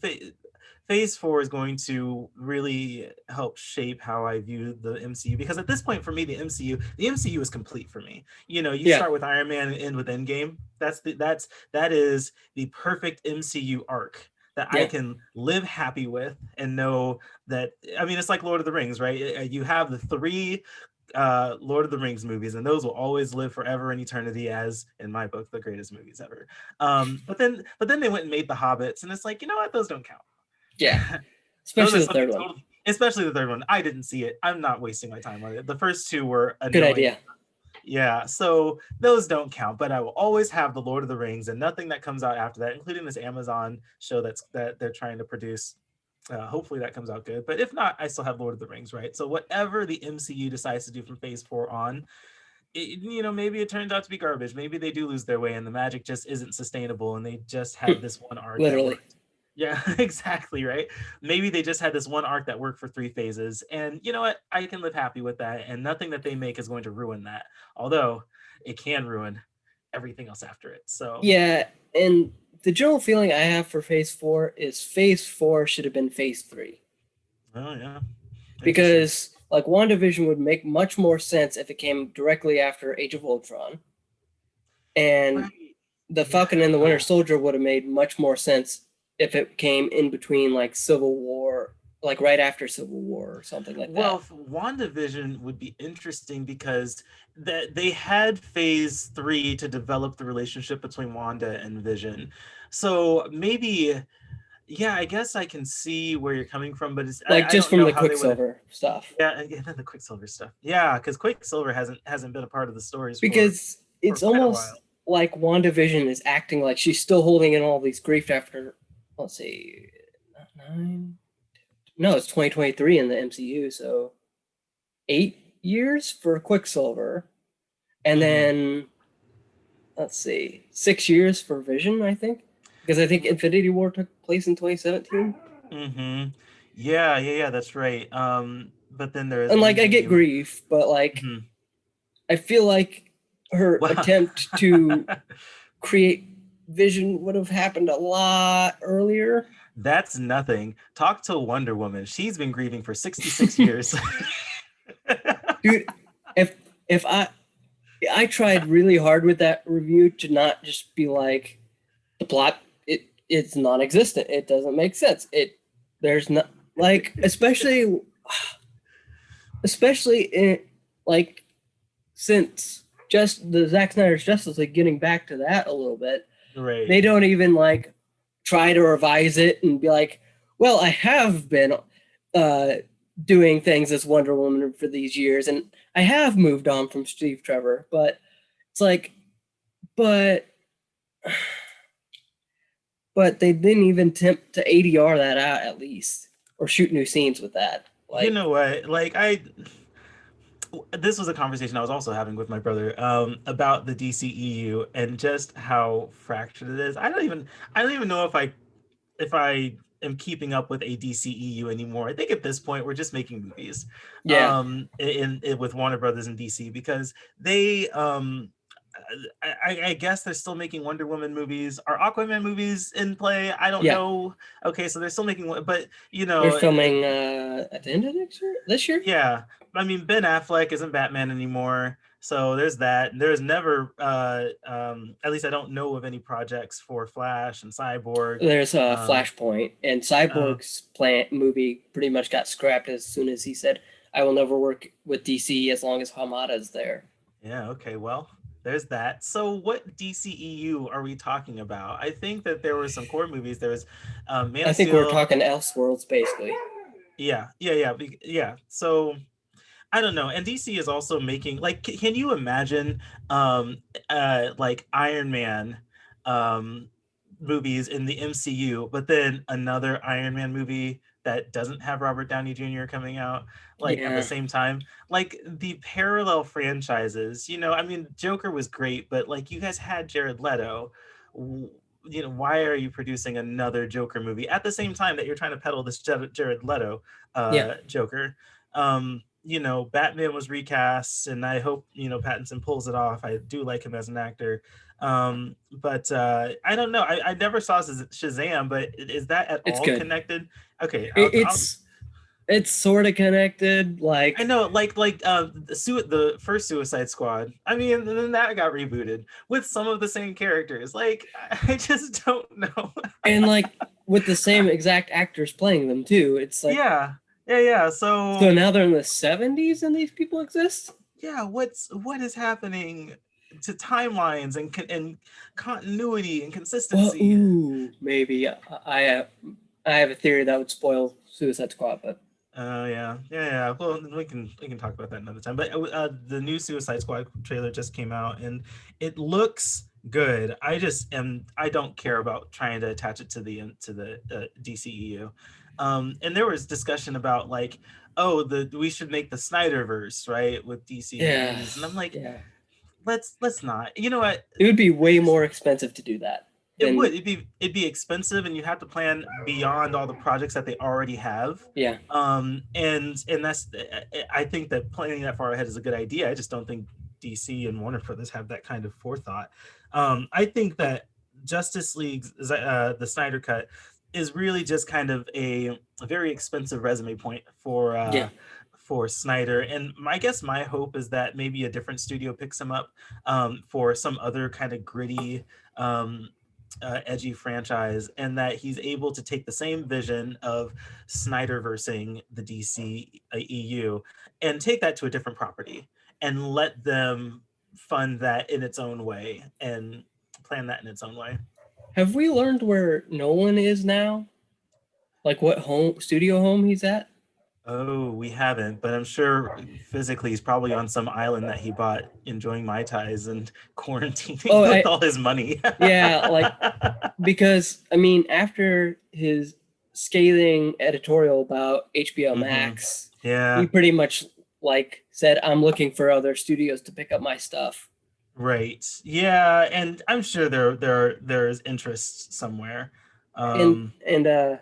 phase four is going to really help shape how I view the MCU because at this point for me the MCU the MCU is complete for me. You know, you Yeah. start with Iron Man and end with Endgame. That's the that's that is the perfect MCU arc that I can live happy with and know that I mean it's like Lord of the Rings, right? Uh, You have the three uh Lord of the Rings movies and those will always live forever in eternity as in my book the greatest movies ever. Um but then but then they went and made the Hobbits and it's like, you know what? Those don't count. Yeah especially the third one totally- especially the third one. I didn't see it. I'm not wasting my time on it. The first two were a good idea Yeah, so those don't count, but I will always have the Lord of the Rings and nothing that comes out after that, including this Amazon show that's that they're trying to produce. Uh, hopefully that comes out good, but if not, I still have Lord of the Rings, right? So whatever the MCU decides to do from Phase Four on, it, you know, maybe it turns out to be garbage. Maybe they do lose their way, and the magic just isn't sustainable, and they just have this one arc. Literally. worked. Yeah, exactly, right? Maybe they just had this one arc that worked for three phases. And you know what? I can live happy with that. And nothing that they make is going to ruin that. Although it can ruin everything else after it. So yeah and the general feeling i have for phase four is phase four should have been phase three Oh yeah. because like WandaVision would make much more sense if it came directly after Age of Ultron. And Right. the Falcon and the Winter Soldier would have made much more sense if it came in between like Civil War, like right after Civil War or something like that. Well, that. f- WandaVision would be interesting because that they had phase three to develop the relationship between Wanda and Vision. So maybe, yeah, I guess I can see where you're coming from, but it's Like I just don't from the how they would've- Quicksilver stuff. Yeah, yeah, the Quicksilver stuff. Yeah, because Quicksilver hasn't hasn't been a part of the stories for- Because it's quite a almost like WandaVision is acting like she's still holding in all these grief after let's see nine no it's 2023 in the mcu so eight years for quicksilver and Mhm. then let's see six years for vision i think because i think infinity war took place in 2017 Mm-hmm. Yeah, yeah, yeah. That's right. Um, but then there is and like i get grief but like Mhm. i feel like her Wow. attempt to create vision would have happened a lot earlier That's nothing. Talk to Wonder Woman. She's been grieving for 66 years. dude if if i i tried really hard with that review to not just be like the plot it it's non-existent it doesn't make sense it there's not like especially especially in like since just the Zack Snyder's Justice League getting back to that a little bit right. they don't even like try to revise it and be like, well, I have been uh, doing things as Wonder Woman for these years, and I have moved on from Steve Trevor, but it's like, but, but they didn't even attempt to ADR that out at least, or shoot new scenes with that. Like, you know what? Like I this was a conversation I was also having with my brother um about the DCEU and just how fractured it is. I don't even I don't even know if I if I am keeping up with a DCEU anymore. I think at this point we're just making movies. yeah, um in, in with Warner Brothers and DC because they um I, I- I guess they're still making Wonder Woman movies. Are Aquaman movies in play? I don't Yeah. know. Okay, so they're still making but you know, they're filming uh, at the end of next year, this year. yeah. I mean, Ben Affleck isn't Batman anymore, so there's that. There's never, uh, um, at least I don't know of any projects for Flash and Cyborg. There's a Um, Flashpoint, and Cyborg's plant movie pretty much got scrapped as soon as he said, "I will never work with DC as long as Hamada's there." Yeah, okay, well, there's that. So what DCEU are we talking about? I think that there were some core movies. There was um Man I think we're Steel- talking Elseworlds, basically. Yeah, yeah, yeah, yeah. So I don't know. And DC is also making like can you imagine um uh like Iron Man um movies in the MCU, but then another Iron Man movie that doesn't have Robert Downey Jr. coming out like at the same time. Like the parallel franchises, you know, I mean Joker was great, but like you guys had Jared Leto. You know, why are you producing another Joker movie at the same time that you're trying to peddle this Jared Leto uh, Yeah. Joker? Um, you know, Batman was recast, and I hope you know Pattinson pulls it off. I do like him as an actor, um, but uh, I don't know. I, I never saw Shazam, but is that at It's all good. connected? Okay, I'll- It, I'll- it's it's sort of connected. Like I know, like like uh, the sui- the first Suicide Squad. I mean, then that got rebooted with some of the same characters. Like, I just don't know. and like with the same exact actors playing them too. It's like yeah, yeah, yeah. So, so now they're in the 70s and these people exist. yeah, what's what is happening to timelines and and continuity and Well, consistency? ooh, maybe I, I have I have a theory that would spoil Suicide Squad, but Oh yeah, yeah, yeah. Well, we can we can talk about that another time. But uh, the new Suicide Squad trailer just came out, and it looks good. I just am. I don't care about trying to attach it to the to the uh, DCEU. Um, and there was discussion about like, oh, the we should make the Snyderverse right with DC Yeah. and I'm like, yeah, let's let's not. You know what? it would be way more expensive to do that. It than- would. It'd be it'd be expensive, and you have to plan beyond all the projects that they already have. Yeah, um and and that's I- i think that planning that far ahead is a good idea i just don't think dc and warner brothers have that kind of forethought um i think that justice league uh the snyder cut is really just kind of a, a very expensive resume point for uh Yeah. For Snyder, and my guess my hope is that maybe a different studio picks him up um, for some other kind of gritty, um, uh, edgy franchise, and that he's able to take the same vision of Snyder versing the DC uh, EU and take that to a different property and let them fund that in its own way and plan that in its own way. Have we learned where Nolan is now? Like what home studio home he's at? Oh, we haven't, but I'm sure physically he's probably on some island that he bought, enjoying mai tais and quarantining Oh, with I- all his money. Yeah, like because I mean, after his scathing editorial about HBO Mhm. Max, yeah, he pretty much like said, "I'm looking for other studios to pick up my stuff." right. Yeah, and I'm sure there there there's interest somewhere. Um, and and uh,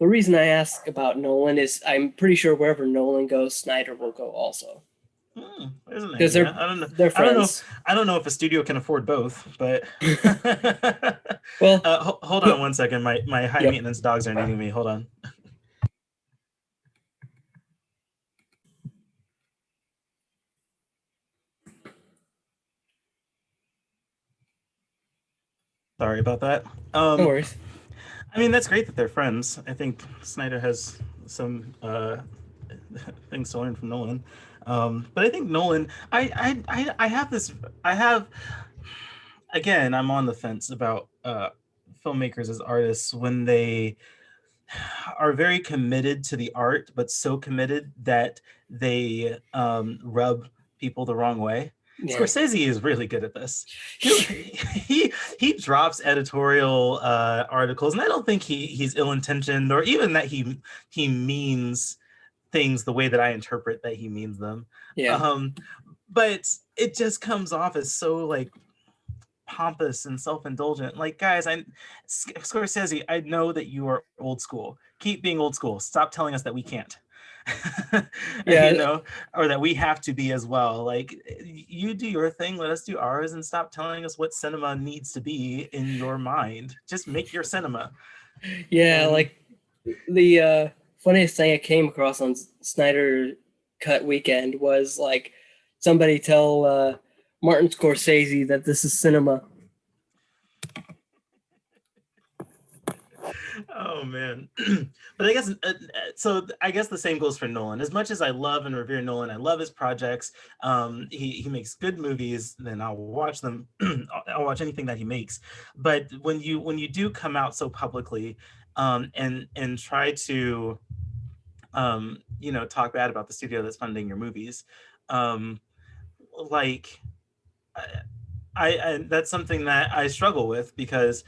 the reason I ask about Nolan is I'm pretty sure wherever Nolan goes, Snyder will go also. hmm, there's they're- I don't know. They're I don't know. friends. I don't know if a studio can afford both, but Well, uh, ho- hold on one second. My my high Yep. maintenance dogs are needing me. Hold on. Sorry about that. Um, no worries. I mean, that's great that they're friends. I think Snyder has some uh, things to learn from Nolan. Um, but I think Nolan, I, I, I, have this, I have, again, I'm on the fence about uh, filmmakers as artists when they are very committed to the art, but so committed that they um, rub people the wrong way. Yeah. Scorsese is really good at this. He he, he drops editorial uh, articles, and I don't think he he's ill intentioned or even that he he means things the way that I interpret that he means them. Yeah. Um, but it just comes off as so like pompous and self-indulgent. Like, guys, I Scorsese, I know that you are old school. Keep being old school. Stop telling us that we can't. Yeah. you know, or that we have to be as well. Like, you do your thing, let us do ours, and stop telling us what cinema needs to be in your mind. Just make your cinema. Yeah, Um, like the uh, funniest thing I came across on Snyder Cut Weekend was like somebody tell uh, Martin Scorsese that this is cinema. Oh man. But i guess uh, so i guess the same goes for nolan. As much as i love and revere nolan i love his projects um he, he makes good movies then i'll watch them. I'll, I'll watch anything that he makes. But when you when you do come out so publicly um and and try to um you know talk bad about the studio that's funding your movies um like I, I, I that's something that i struggle with because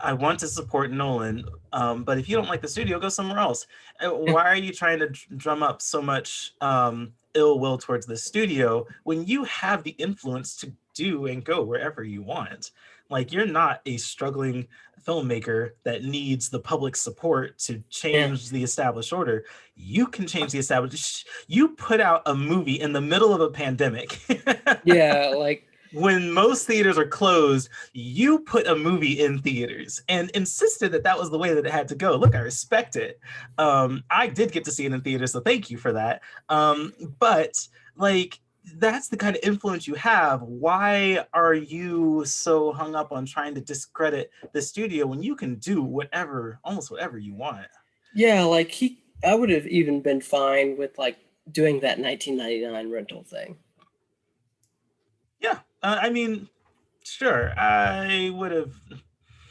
I want to support Nolan, um, but if you don't like the studio, go somewhere else. Uh, Why are you trying to drum up so much um, ill will towards the studio when you have the influence to do and go wherever you want? Like you're not a struggling filmmaker that needs the public support to change the established order. You can change the established. You put out a movie in the middle of a pandemic. Yeah, like when most theaters are closed, you put a movie in theaters and insisted that that was the way that it had to go. Look, I respect it. Um, I did get to see it in theaters, so thank you for that. Um, but like, that's the kind of influence you have. Why are you so hung up on trying to discredit the studio when you can do whatever, almost whatever you want? yeah, like he I would have even been fine with like doing that 1999 rental thing. Uh, I mean, sure, I would have.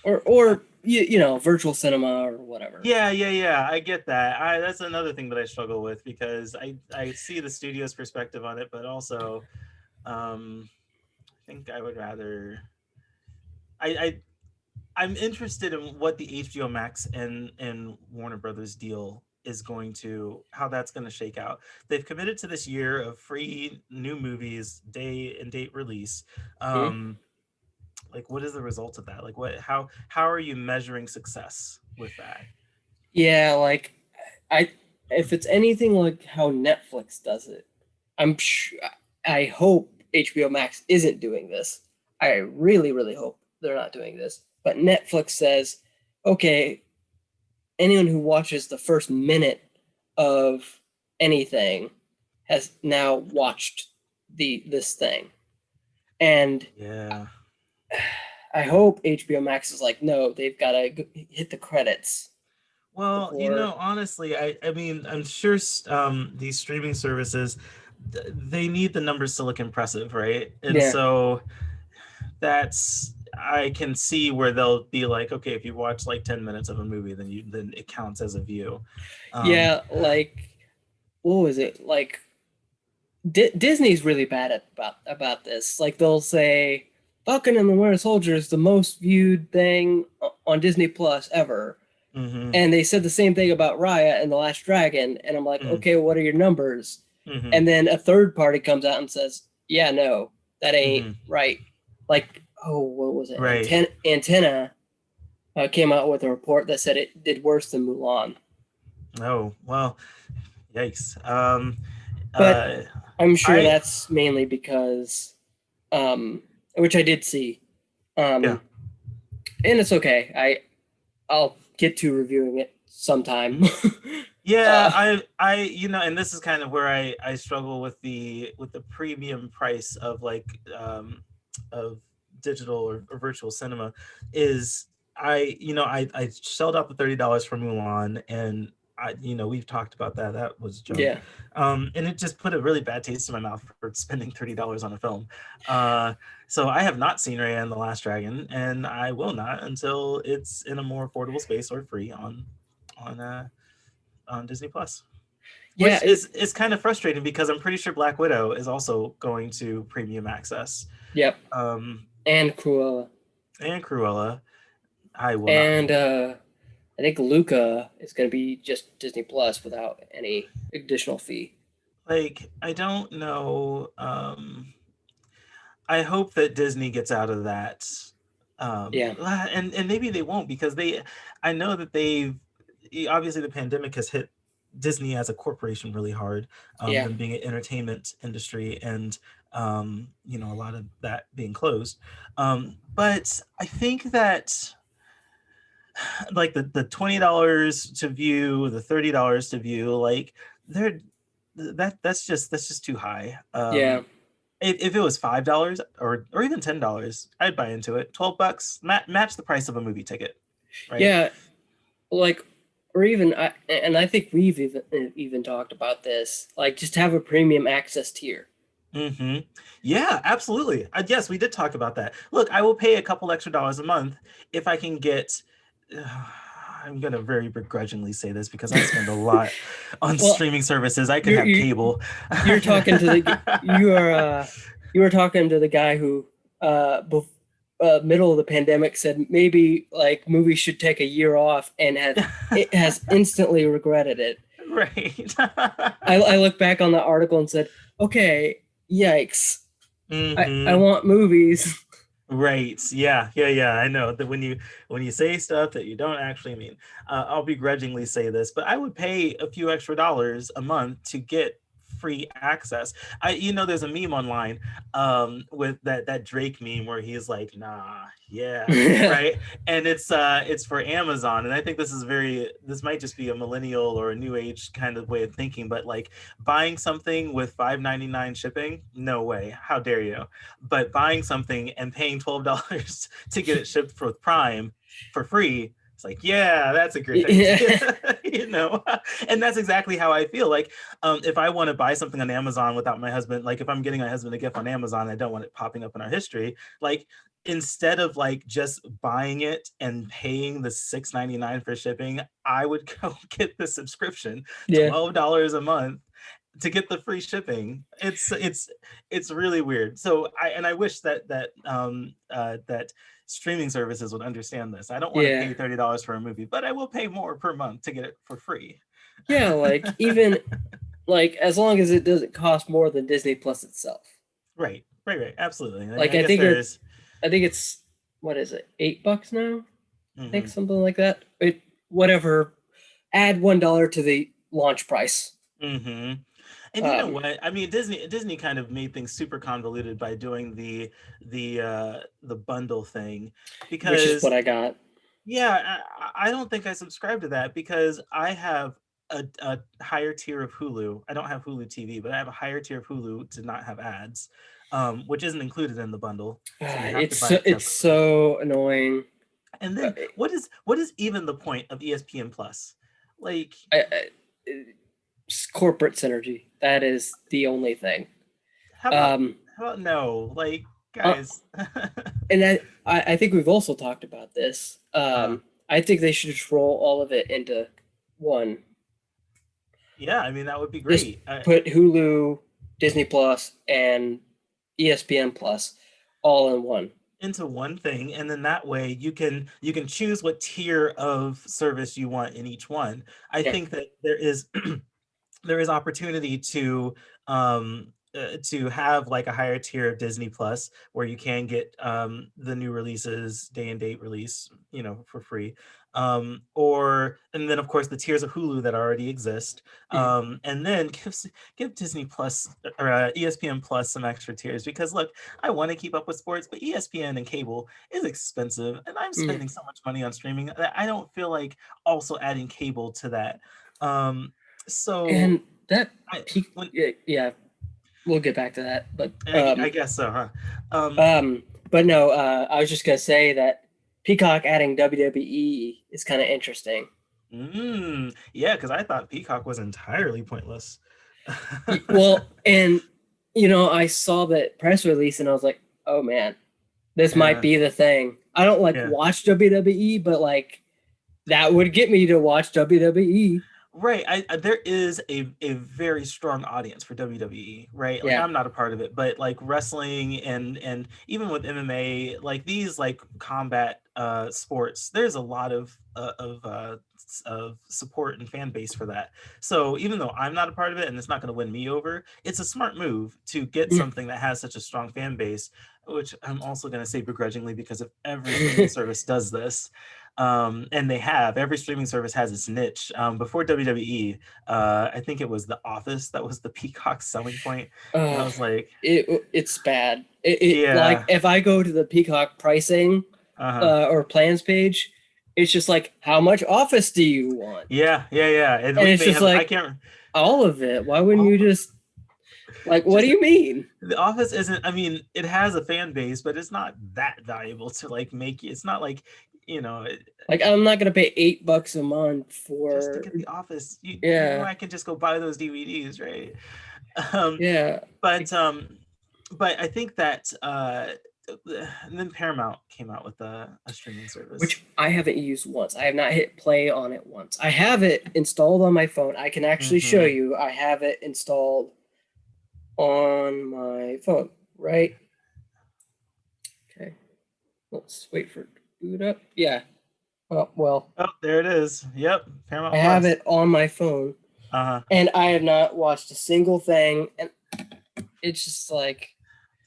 Or or you, you know, virtual cinema or whatever. Yeah, yeah, yeah. I get that. I that's another thing that I struggle with because I I see the studio's perspective on it, but also, um, I think I would rather. I I I'm interested in what the HBO Max and and Warner Brothers deal is going to how that's going to shake out. They've committed to this year of free new movies, day and date release. Um like what is the result of that? Like what how how are you measuring success with that? Yeah, like I if it's anything like how Netflix does it, I'm I hope HBO Max isn't doing this. I really really hope they're not doing this. But Netflix says, "Okay, anyone who watches the first minute of anything has now watched the this thing." And Yeah. I hope HBO Max is like, no, they've got to hit the credits. Well, you know, honestly, I I mean, I'm sure um, these streaming services they need the numbers to look impressive, right? And Yeah. so that's I can see where they'll be like, okay, if you watch like 10 minutes of a movie, then you then it counts as a view. Um, yeah, like what was it? Like Di- Disney's really bad at about about this. Like they'll say Falcon and the Winter Soldier is the most viewed thing on Disney Plus ever. mhm, And they said the same thing about Raya and the Last Dragon and I'm like, Mm. "Okay, what are your numbers?" mhm. And then a third party comes out and says, "Yeah, no, that ain't Mhm. right." Like, oh, what was it? Right. Anten- Antenna uh, came out with a report that said it did worse than Mulan. oh well, yikes. Um, But- uh, I'm sure I- that's mainly because, um, which I did see. Um, Yeah. And it's okay. I, I'll get to reviewing it sometime. Yeah, Uh, I I you know, and this is kind of where I I struggle with the with the premium price of like um of digital or, or virtual cinema is I you know I I shelled out the thirty dollars for Mulan and I you know we've talked about that that was junk. yeah. um and it just put a really bad taste in my mouth for spending thirty dollars on a film. Uh, so I have not seen Raya and the Last Dragon, and I will not until it's in a more affordable space or free on on uh on Disney Plus. Which Yeah. is is kind of frustrating because I'm pretty sure Black Widow is also going to premium access. Yep. Um, And Cruella. and Cruella. I will. And uh, I think Luca is going to be just Disney Plus without any additional fee. like I don't know. Um, I hope that Disney gets out of that. Um, Yeah. and and maybe they won't because they. I know that they've obviously the pandemic has hit Disney as a corporation really hard. Um, Yeah. them being an entertainment industry and um, you know a lot of that being closed. Um, but I think that like the the twenty dollars to view, the thirty dollars to view, like they're that that's just that's just too high. Um, yeah. If, if it was five dollars or or even ten dollars, I'd buy into it. Twelve bucks, ma- match the price of a movie ticket. Right? Yeah. Like, or even, I, and I think we've even even talked about this. Like, just have a premium access tier. Hmm Yeah, absolutely. Uh, yes, we did talk about that. Look, I will pay a couple extra dollars a month if I can get. I'm gonna very begrudgingly say this because I spend a lot on Well, streaming services. I could have cable. you're talking to the you are uh, you were talking to the guy who uh, bef- uh middle of the pandemic said maybe like movies should take a year off and has it has instantly regretted it. right. I, I look back on the article and said, okay, yikes. I, I Mhm. want movies. Right. Yeah. Yeah. Yeah. I know that when you when you say stuff that you don't actually mean, uh, I'll begrudgingly say this, but I would pay a few extra dollars a month to get free access. I you know there's a meme online um with that that Drake meme where he's like, nah, yeah, right. And it's uh it's for Amazon. And I think this is very this might just be a millennial or a new age kind of way of thinking, but like buying something with $5.99 shipping, no way. How dare you? but buying something and paying twelve dollars to get it shipped with Prime for free, it's like, yeah, that's a great idea. you know, and that's exactly how I feel. Like, um, if I want to buy something on Amazon without my husband, like if I'm getting my husband a gift on Amazon, I don't want it popping up in our history. Like, instead of like just buying it and paying the $6.99 for shipping, I would go get the subscription twelve dollars a month to get the free shipping. It's it's it's really weird. So I and I wish that that um uh that streaming services would understand this. I don't want to pay thirty dollars for a movie, but I will pay more per month to get it for free. Yeah, like even like as long as it doesn't cost more than Disney Plus itself. Right, right, right. Absolutely. Like, I guess think it- there's I think it's what is it, eight bucks now? I think mhm. something like that. It whatever. Add one dollar to the launch price. Mm-hmm. And you know Um, what? I mean, Disney Disney kind of made things super convoluted by doing the the uh the bundle thing because which is what I got. Yeah, I, I don't think I subscribe to that because I have a, a higher tier of Hulu. I don't have Hulu TV, but I have a higher tier of Hulu to not have ads, um, which isn't included in the bundle. to it's so, it it's so annoying. And then what is what is even the point of ESPN Plus? Like I, corporate synergy. That is the only thing. how about, Um, how about no? Like guys. and I, I I think we've also talked about this. Um, I think they should just roll all of it into one. yeah, I mean that would be great. I- Put Hulu, Disney Plus, and ESPN Plus all in one. into one thing and then that way you can you can choose what tier of service you want in each one i Yeah. think that there is there is opportunity to um uh, to have like a higher tier of disney plus where you can get um the new releases day and date release you know for free um or and then of course the tiers of hulu that already exist Mhm. um and then give give disney plus or uh, espn plus some extra tiers because look I want to keep up with sports, but ESPN and cable is expensive, and I'm Mm. spending so much money on streaming that I don't feel like also adding cable to that. Um, so And that I, yeah, yeah, we'll get back to that. But I, um, I guess so, huh? Um, um, but no, uh, I was just gonna say that Peacock adding WWE is kind of interesting. mm, yeah, because I thought Peacock was entirely pointless. Well, and you know, I saw that press release and I was like, oh man, this Yeah. might be the thing. I don't like Yeah. watch WWE, but like that would get me to watch. WWE. Right. I, I there is a, a very strong audience for WWE, right? Like Yeah. I'm not a part of it, but like wrestling and and even with MMA, like these like combat uh sports, there's a lot of uh, of uh of support and fan base for that. So even though I'm not a part of it and it's not going to win me over, it's a smart move to get something that has such a strong fan base, which I'm also going to say begrudgingly because if every service does this, um, and they have every streaming service has its niche. Um, before WWE, uh, I think it was The Office that was the Peacock selling point. And I Uh, was like, it it's bad. It, it Yeah. like if I go to the Peacock pricing uh-huh. uh, or plans page, it's just like how much Office do you want? yeah, yeah, yeah. And, and it's just have- I like- can't. All of it. Why wouldn't you just like what do you mean? The Office isn't. I mean, it has a fan base, but it's not that valuable to like make. It's not like you know, it- Like I'm not gonna pay eight bucks a month for just to get The Office. You, you Yeah. know, I can just go buy those DVDs, right? Um, yeah. but um but i think that uh and then paramount came out with a, a streaming service which I haven't used once. I have not hit play on it once. I have it installed on my phone. I can actually show Mhm. you. I have it installed on my phone, right? Okay. Let's wait for it boot up. Yeah. Oh, well, oh there it is yep paramount I have Plus. it on my phone uh-huh and I have not watched a single thing. And it's just like,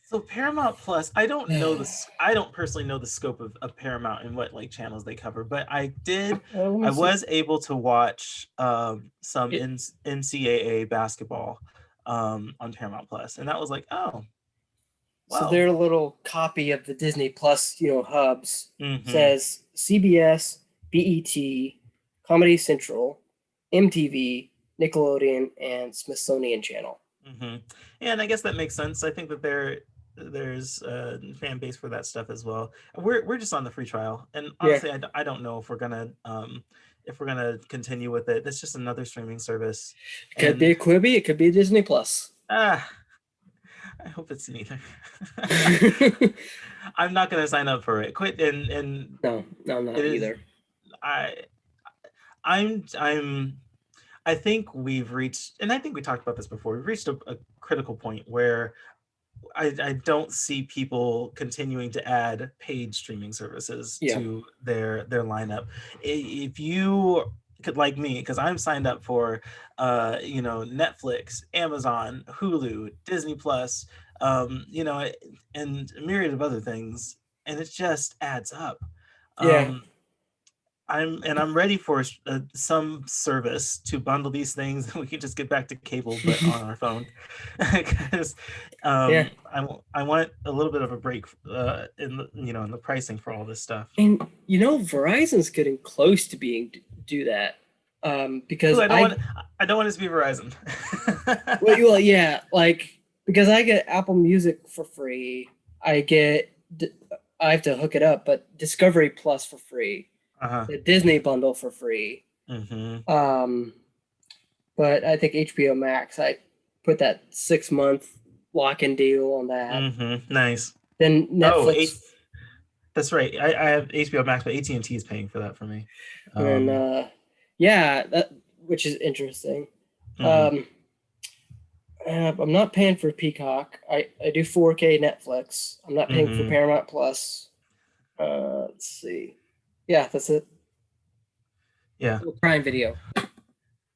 so paramount plus i don't know the I don't personally know the scope of, of paramount and what like channels they cover but i did uh, let me i see. was able to watch um some It- N- ncaa basketball um on paramount plus and that was like oh So their little copy of the Disney Plus, you know, hubs Mhm. says CBS, BET, Comedy Central, MTV, Nickelodeon, and Smithsonian Channel. hmm and I guess that makes sense. I think that there there's a fan base for that stuff as well. We're we're just on the free trial, and honestly, I, d- I don't know if we're gonna um if we're gonna continue with it. It's just another streaming service. It Could and- be a Quibi, it could be Disney Plus. ah, I hope it's neither. I'm not gonna sign up for it. Quit and and no, no, not is- either. I I'm I'm I think we've reached and I think we talked about this before. We've reached a, a critical point where I, I don't see people continuing to add paid streaming services Yeah. to their their lineup. If you like me, because I'm signed up for uh, you know, Netflix, Amazon, Hulu, Disney Plus, um, you know, and a myriad of other things, and it just adds up. Yeah. Um, I'm and I'm ready for uh, some service to bundle these things, and we can just get back to cable, but on our phone. Because um, Yeah. I, I want a little bit of a break uh, in the you know in the pricing for all this stuff. And you know, Verizon's getting close to being do that. um, because Ooh, I don't I, want. I don't want it to be Verizon. well, well, yeah, like because I get Apple Music for free. I get I have to hook it up, but Discovery Plus for free, uh-huh. the Disney bundle for free. hmm Um, but I think HBO Max, I put that six month lock in deal on that. Mm-hmm. Nice. Then Oh, Netflix, eight- That's right. I, I have HBO Max, but AT and T is paying for that for me. and Um, uh, yeah, that which is interesting. mhm. Um, uh, I'm not paying for Peacock. I, I do 4K Netflix. I'm not paying for Mhm. Paramount Plus. Uh, let's see. Yeah, that's it. Yeah. Prime Video.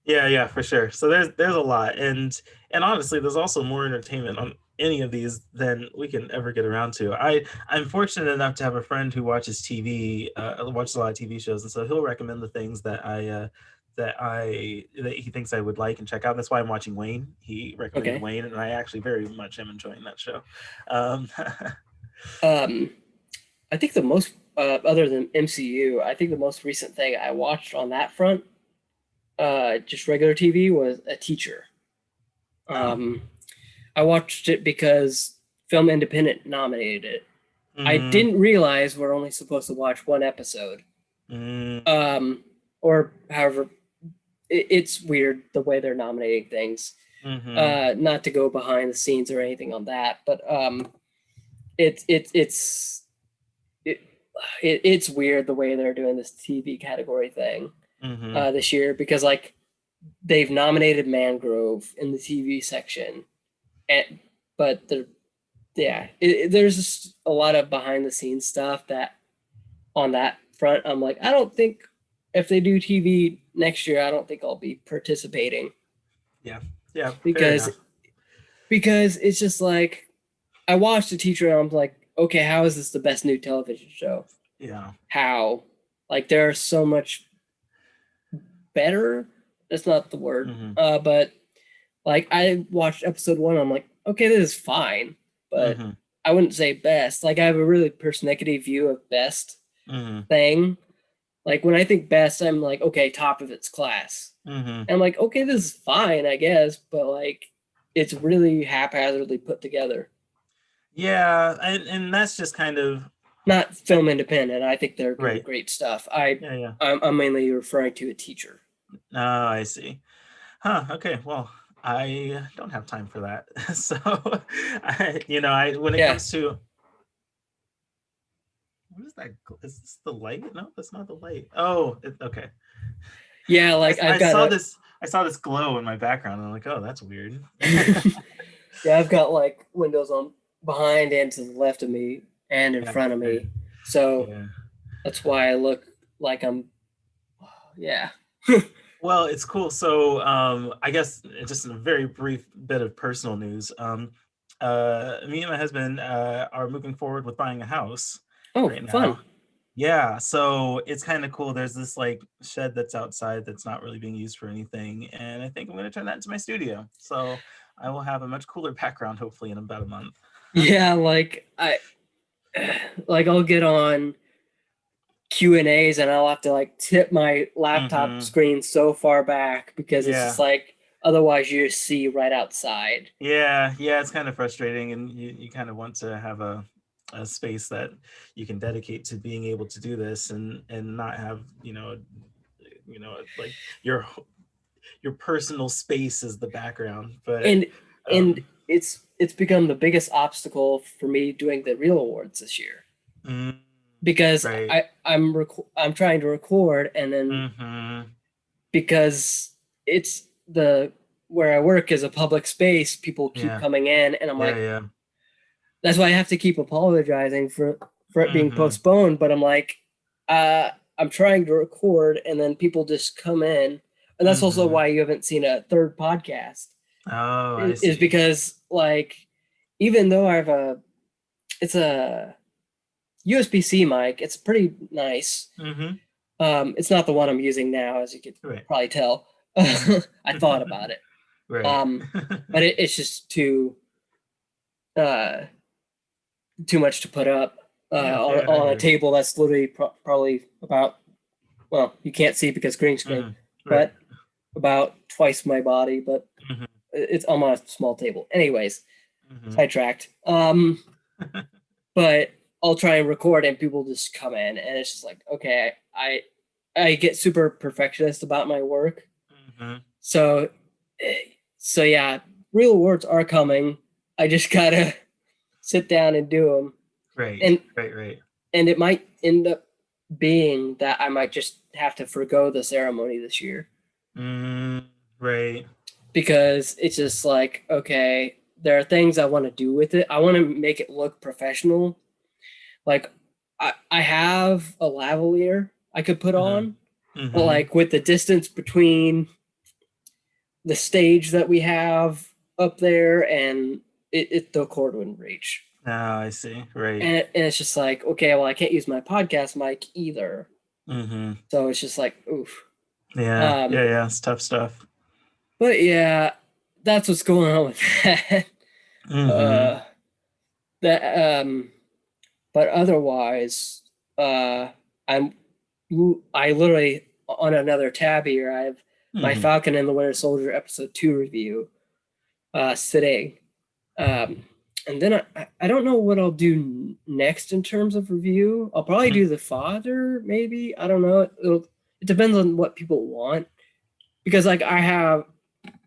Yeah, yeah, for sure. So there's there's a lot, and and honestly, there's also more entertainment on any of these than we can ever get around to. I I'm fortunate enough to have a friend who watches TV, uh, watches a lot of TV shows, and so he'll recommend the things that I uh, that I that he thinks I would like and check out. That's why I'm watching Wayne. He recommended Okay. Wayne, and I actually very much am enjoying that show. Um, Um, I think the most, uh, other than MCU, I think the most recent thing I watched on that front, uh, just regular TV, was a teacher. Um, I watched it because Film Independent nominated it. I mhm, didn't realize we're only supposed to watch one episode. mm, Um, or however, it, it's weird the way they're nominating things. mhm, Uh, not to go behind the scenes or anything on that, but um, it's it's it's it, it it's weird the way they're doing this TV category thing mhm, uh, this year because like they've nominated Mangrove in the TV section, and but they're yeah, it, there's just a lot of behind the scenes stuff that on that front. I'm like, I don't think if they do TV next year, I don't think I'll be participating yeah, yeah, because because it's just like I watched the teacher and I'm like, okay, how is this the best new television show? yeah, How? Like there are so much better. That's not the word. mhm, Uh, but like I watched episode one, I'm like, okay, this is fine, but mhm, I wouldn't say best. Like I have a really persnickety view of best mhm, thing. Like when I think best, I'm like, okay, top of its class. mhm. And I'm like, okay, this is fine, I guess, but like it's really haphazardly put together. Yeah, and, and that's just kind of Not film independent. I think they're Right. great stuff. I yeah, yeah. I'm, I'm mainly referring to a teacher. Oh, I see. Huh. Okay. Well, I don't have time for that. So, I, you know, I when it Yeah. comes to what is that? Is this the light? No, that's not the light. Oh, it, okay. Yeah, I, like I I've got saw a- this. I saw this glow in my background. And I'm like, oh, that's weird. yeah, I've got like windows on behind and to the left of me and in Yeah, front of me. So yeah. that's why I look like I'm yeah. Well, it's cool. So, um, I guess just a very brief bit of personal news. Um, uh, me and my husband uh, are moving forward with buying a house. Oh, right fun. now. Yeah, so it's kind of cool. There's this like shed that's outside that's not really being used for anything, and I think I'm going to turn that into my studio. So I will have a much cooler background hopefully in about a month. Yeah, like I like I'll get on Q and A's and I'll have to like tip my laptop Mhm. screen so far back because it's Yeah. just like otherwise you just see right outside. Yeah, yeah, it's kind of frustrating, and you, you kind of want to have a, a space that you can dedicate to being able to do this, and and not have you know, you know, like your your personal space is the background. But And and um, it's it's become the biggest obstacle for me doing the real awards this year mm, because Right. I I'm rec- I'm trying to record and then mhm, because it's the where I work is a public space, people keep Yeah. coming in and I'm yeah, like yeah, that's why I have to keep apologizing for for it being Mhm. postponed. But I'm like, uh, I'm trying to record, and then people just come in, and that's also Mhm. why you haven't seen a third podcast. Oh, Is, because like, even though I have a, it's a USB C mic. It's pretty nice. Mhm, Um, it's not the one I'm using now, as you could Right, probably tell. I thought about it, right. um, but it, it's just too, uh, too much to put up uh, Yeah, on, yeah, on a table that's literally pro- probably about. Well, you can't see because green screen, Mhm, Right. but about twice my body. But. It's on a small table. Anyways, Mhm. sidetracked. Um, but I'll try and record, and people just come in, and it's just like, okay, I I get super perfectionist about my work. Mhm. So, eh, so yeah, real awards are coming. I just gotta sit down and do them, Right. and right. Right. and it might end up being that I might just have to forego the ceremony this year Mm, right. Because it's just like okay, there are things I want to do with it. I want to make it look professional. Like I I have a lavalier I could put Mhm. on, Mhm. but like with the distance between the stage that we have up there and it, it the cord wouldn't reach Ah, I see. Right. and, and it's just like okay well i can't use my podcast mic either hmm so it's just like oof Yeah. Um, yeah. Yeah. It's tough stuff. But yeah that's what's going on with that Mhm. uh that um but otherwise uh i'm i literally on another tab here i have my Mhm. Falcon and the Winter Soldier episode two review uh, sitting. Um, and then I- I, don't know what I'll do next in terms of review. I'll probably Mhm. do the father, maybe. I don't know. It'll, it depends on what people want. Because like I have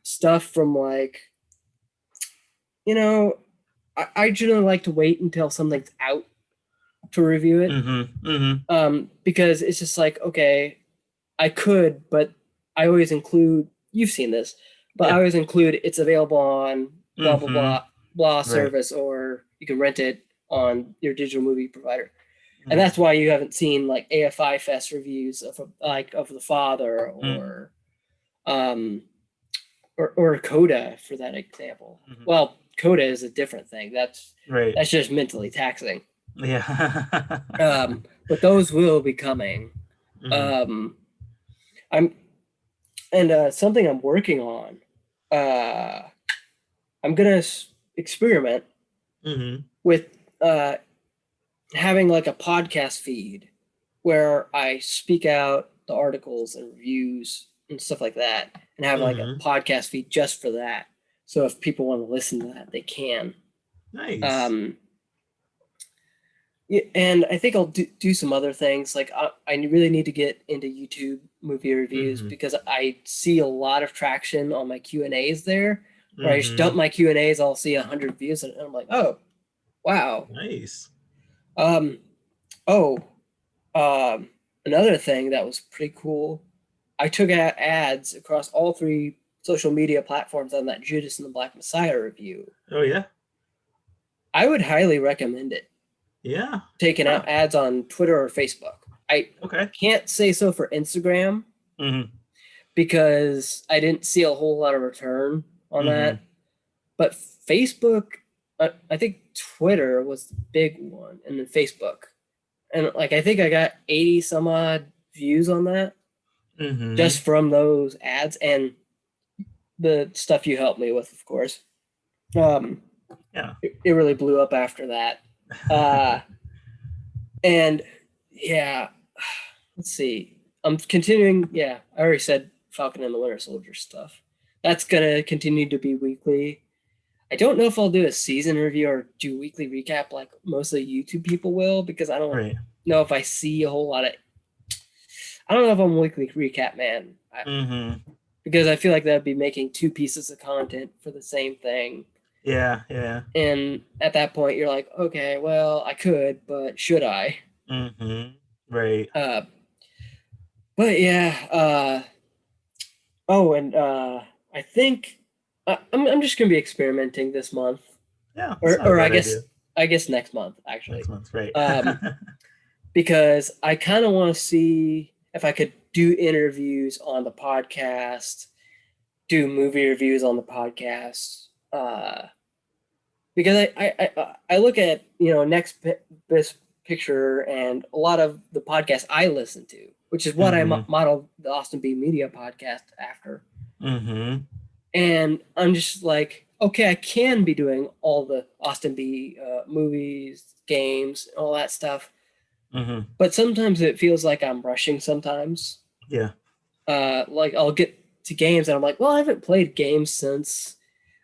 stuff from like, you know, I, I generally like to wait until something's out to review it Mhm. Mhm. um, because it's just like okay, I could, but I always include. You've seen this, but I always include it's available on blah blah Mhm. blah blah service, or you can rent it on your digital movie provider, and that's why you haven't seen like AFI Fest reviews of like of the Father Mm. or, um, or or Coda for that example. Mhm. Well, Coda is a different thing. That's Right. that's just mentally taxing. Yeah. Um, but those will be coming. Mhm. um i'm and uh something i'm working on uh i'm gonna s- experiment Mhm. with uh having like a podcast feed where i speak out the articles and reviews and stuff like that and have like Mhm. a podcast feed just for that so if people want to listen to that they can Nice. um yeah, and I think I'll do, do some other things. Like I, I really need to get into YouTube movie reviews Mhm. because I see a lot of traction on my Q and A's there. Where I just Mhm. dump my Q and A's, I'll see a hundred views, and I'm like, oh, wow. Nice. Um, oh, um, another thing that was pretty cool. I took out ads across all three social media platforms on that Judas and the Black Messiah review. Oh yeah. I would highly recommend it. Yeah. taking out ads on Twitter or Facebook. I Okay. can't say so for Instagram Mhm. because I didn't see a whole lot of return on that. But Facebook, I, I think Twitter was the big one, and then Facebook. And like, I think I got 80 some odd views on that Mhm. just from those ads and the stuff you helped me with, of course. Um, Yeah. it, it really blew up after that. uh and yeah let's see i'm continuing yeah i already said falcon and the winter soldier stuff that's gonna continue to be weekly i don't know if i'll do a season review or do weekly recap like most of the youtube people will because i don't right. know if i see a whole lot of i don't know if i'm weekly recap man I, Mhm. because i feel like that'd be making two pieces of content for the same thing Yeah. Yeah. and at that point you're like okay well i could but should i Mm-hmm. Right. uh but yeah uh oh and uh i think uh, I'm, I'm just gonna be experimenting this month Yeah. or, that's not a or i guess idea. i guess next month actually next month. Right. Um, because i kind of want to see if i could do interviews on the podcast do movie reviews on the podcast uh because i i i, I look at you know next best picture and a lot of the podcasts i listen to which is what i mo- Mhm. modeled the austin b media podcast after hmm and i'm just like okay i can be doing all the austin b uh, movies games all that stuff hmm but sometimes it feels like i'm rushing sometimes Yeah. uh, like I'll get to games and I'm like, well, I haven't played games since,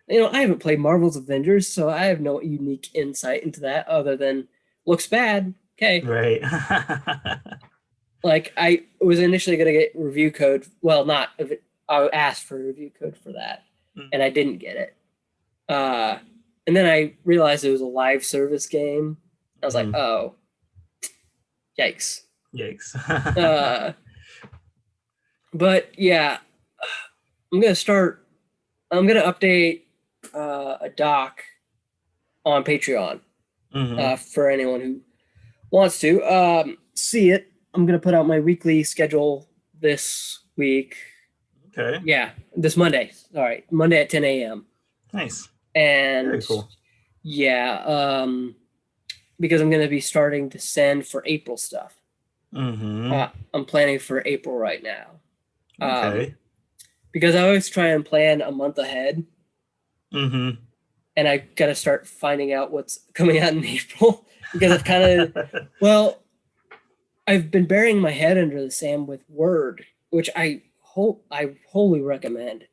you know, I haven't played Marvel's Avengers, so I have no unique insight into that other than looks bad. Okay. Right. Like I was initially gonna get review code. Well, not I asked for review code for that, Mm. and I didn't get it. Uh, and then I realized it was a live service game. I was Mhm. like, oh, yikes. Yikes. Uh, but yeah, I'm gonna start. I'm gonna update uh, a doc on Patreon Mhm. uh, for anyone who wants to um, see it. I'm gonna put out my weekly schedule this week. okay. Yeah, this Monday. All right, Monday at 10 a.m. Nice. And Very cool. yeah, um, because I'm gonna be starting to send for April stuff. hmm Uh, I'm planning for April right now. Um, okay. because I always try and plan a month ahead, Mm-hmm. and I got to start finding out what's coming out in April because I've kind of well, I've been burying my head under the sand with Word, which I hope I wholly recommend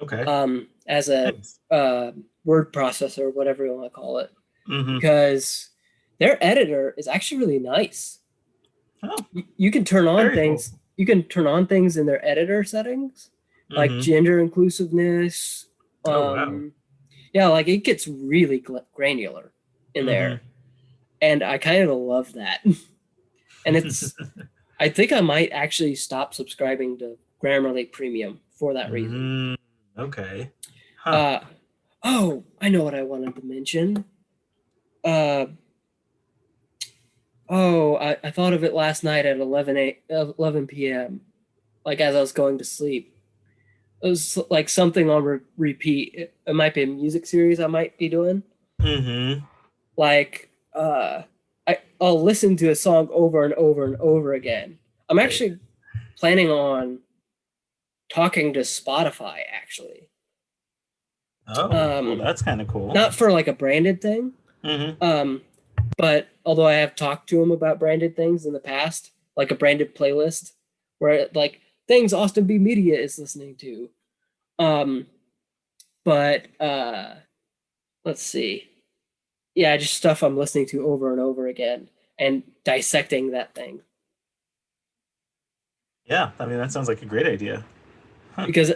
okay. um, as a Nice. uh, word processor, whatever you want to call it, Mhm. because their editor is actually really nice. Oh. You, you can turn on Very cool. things. You can turn on things in their editor settings, like Mhm. gender inclusiveness. Um, Oh, wow. Yeah, like it gets really granular in there, Mhm. and I kind of love that. and it's, I think I might actually stop subscribing to Grammarly Premium for that reason. Mm, okay. Huh. Uh, oh, I know what I wanted to mention. Uh, oh, I, I thought of it last night at 11, a, 11 p.m., like as I was going to sleep. It was like something on re- repeat. It, it might be a music series I might be doing. hmm Like, uh, I, I'll listen to a song over and over and over again. I'm actually planning on talking to Spotify, actually. Oh, Um, well, that's kind of cool. not for like a branded thing hmm um but although i have talked to him about branded things in the past like a branded playlist where like things austin b media is listening to um but uh let's see yeah just stuff i'm listening to over and over again and dissecting that thing Yeah, I mean that sounds like a great idea. because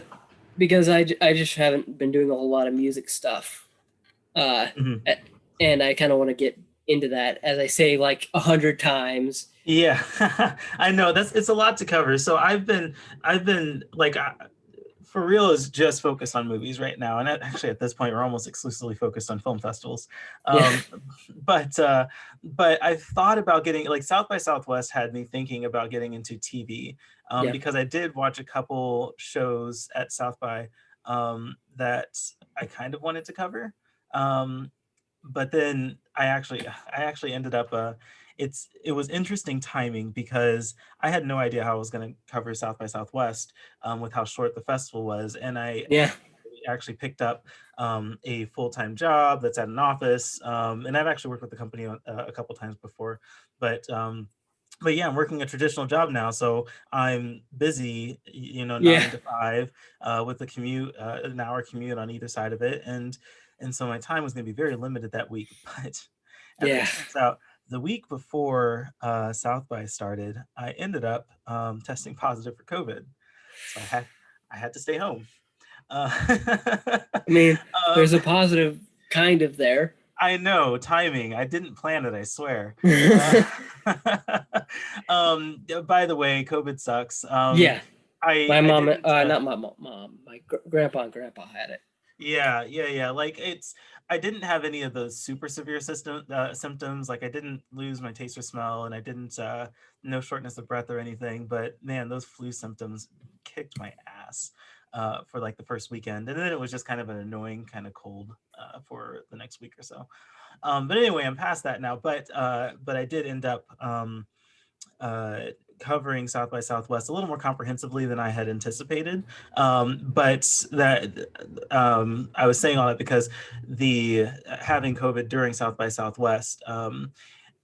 because I, I just haven't been doing a whole lot of music stuff uh Mhm. and i kind of want to get into that as i say like a hundred times Yeah, I know that's it's a lot to cover. So I've been I've been like I, for real is just focused on movies right now, and actually at this point we're almost exclusively focused on film festivals. Um, Yeah. But uh, but I thought about getting like South by Southwest had me thinking about getting into TV um, Yeah. because I did watch a couple shows at South by um, that I kind of wanted to cover. Um, but then I actually I actually ended up uh, it's it was interesting timing because I had no idea how I was going to cover South by Southwest um, with how short the festival was, and I yeah actually picked up um, a full-time job that's at an office, um, and I've actually worked with the company on, uh, a couple times before, but. Um, but yeah, I'm working a traditional job now, so I'm busy, you know, nine Yeah. to five, uh, with the commute, uh, an hour commute on either side of it, and and so my time was going to be very limited that week. But it Yeah. turns out, the week before uh, South by started, I ended up um, testing positive for COVID, so I had I had to stay home. Uh, i mean there's a um, positive kind of there I know timing. I didn't plan it. I swear. Uh, um, by the way, COVID sucks. Um, I my mom uh, not my mo- mom my gr- grandpa and grandpa had it Yeah, yeah, yeah. Like it's, I didn't have any of those super severe system uh, symptoms. Like I didn't lose my taste or smell, and I didn't uh, no shortness of breath or anything. But man, those flu symptoms kicked my ass uh, for like the first weekend, and then it was just kind of an annoying kind of cold uh, for the next week or so. Um, but anyway, I'm past that now. But uh, but I did end up. Um, uh, covering South by Southwest a little more comprehensively than I had anticipated. Um, but that um, I was saying all that because the having COVID during South by Southwest, um,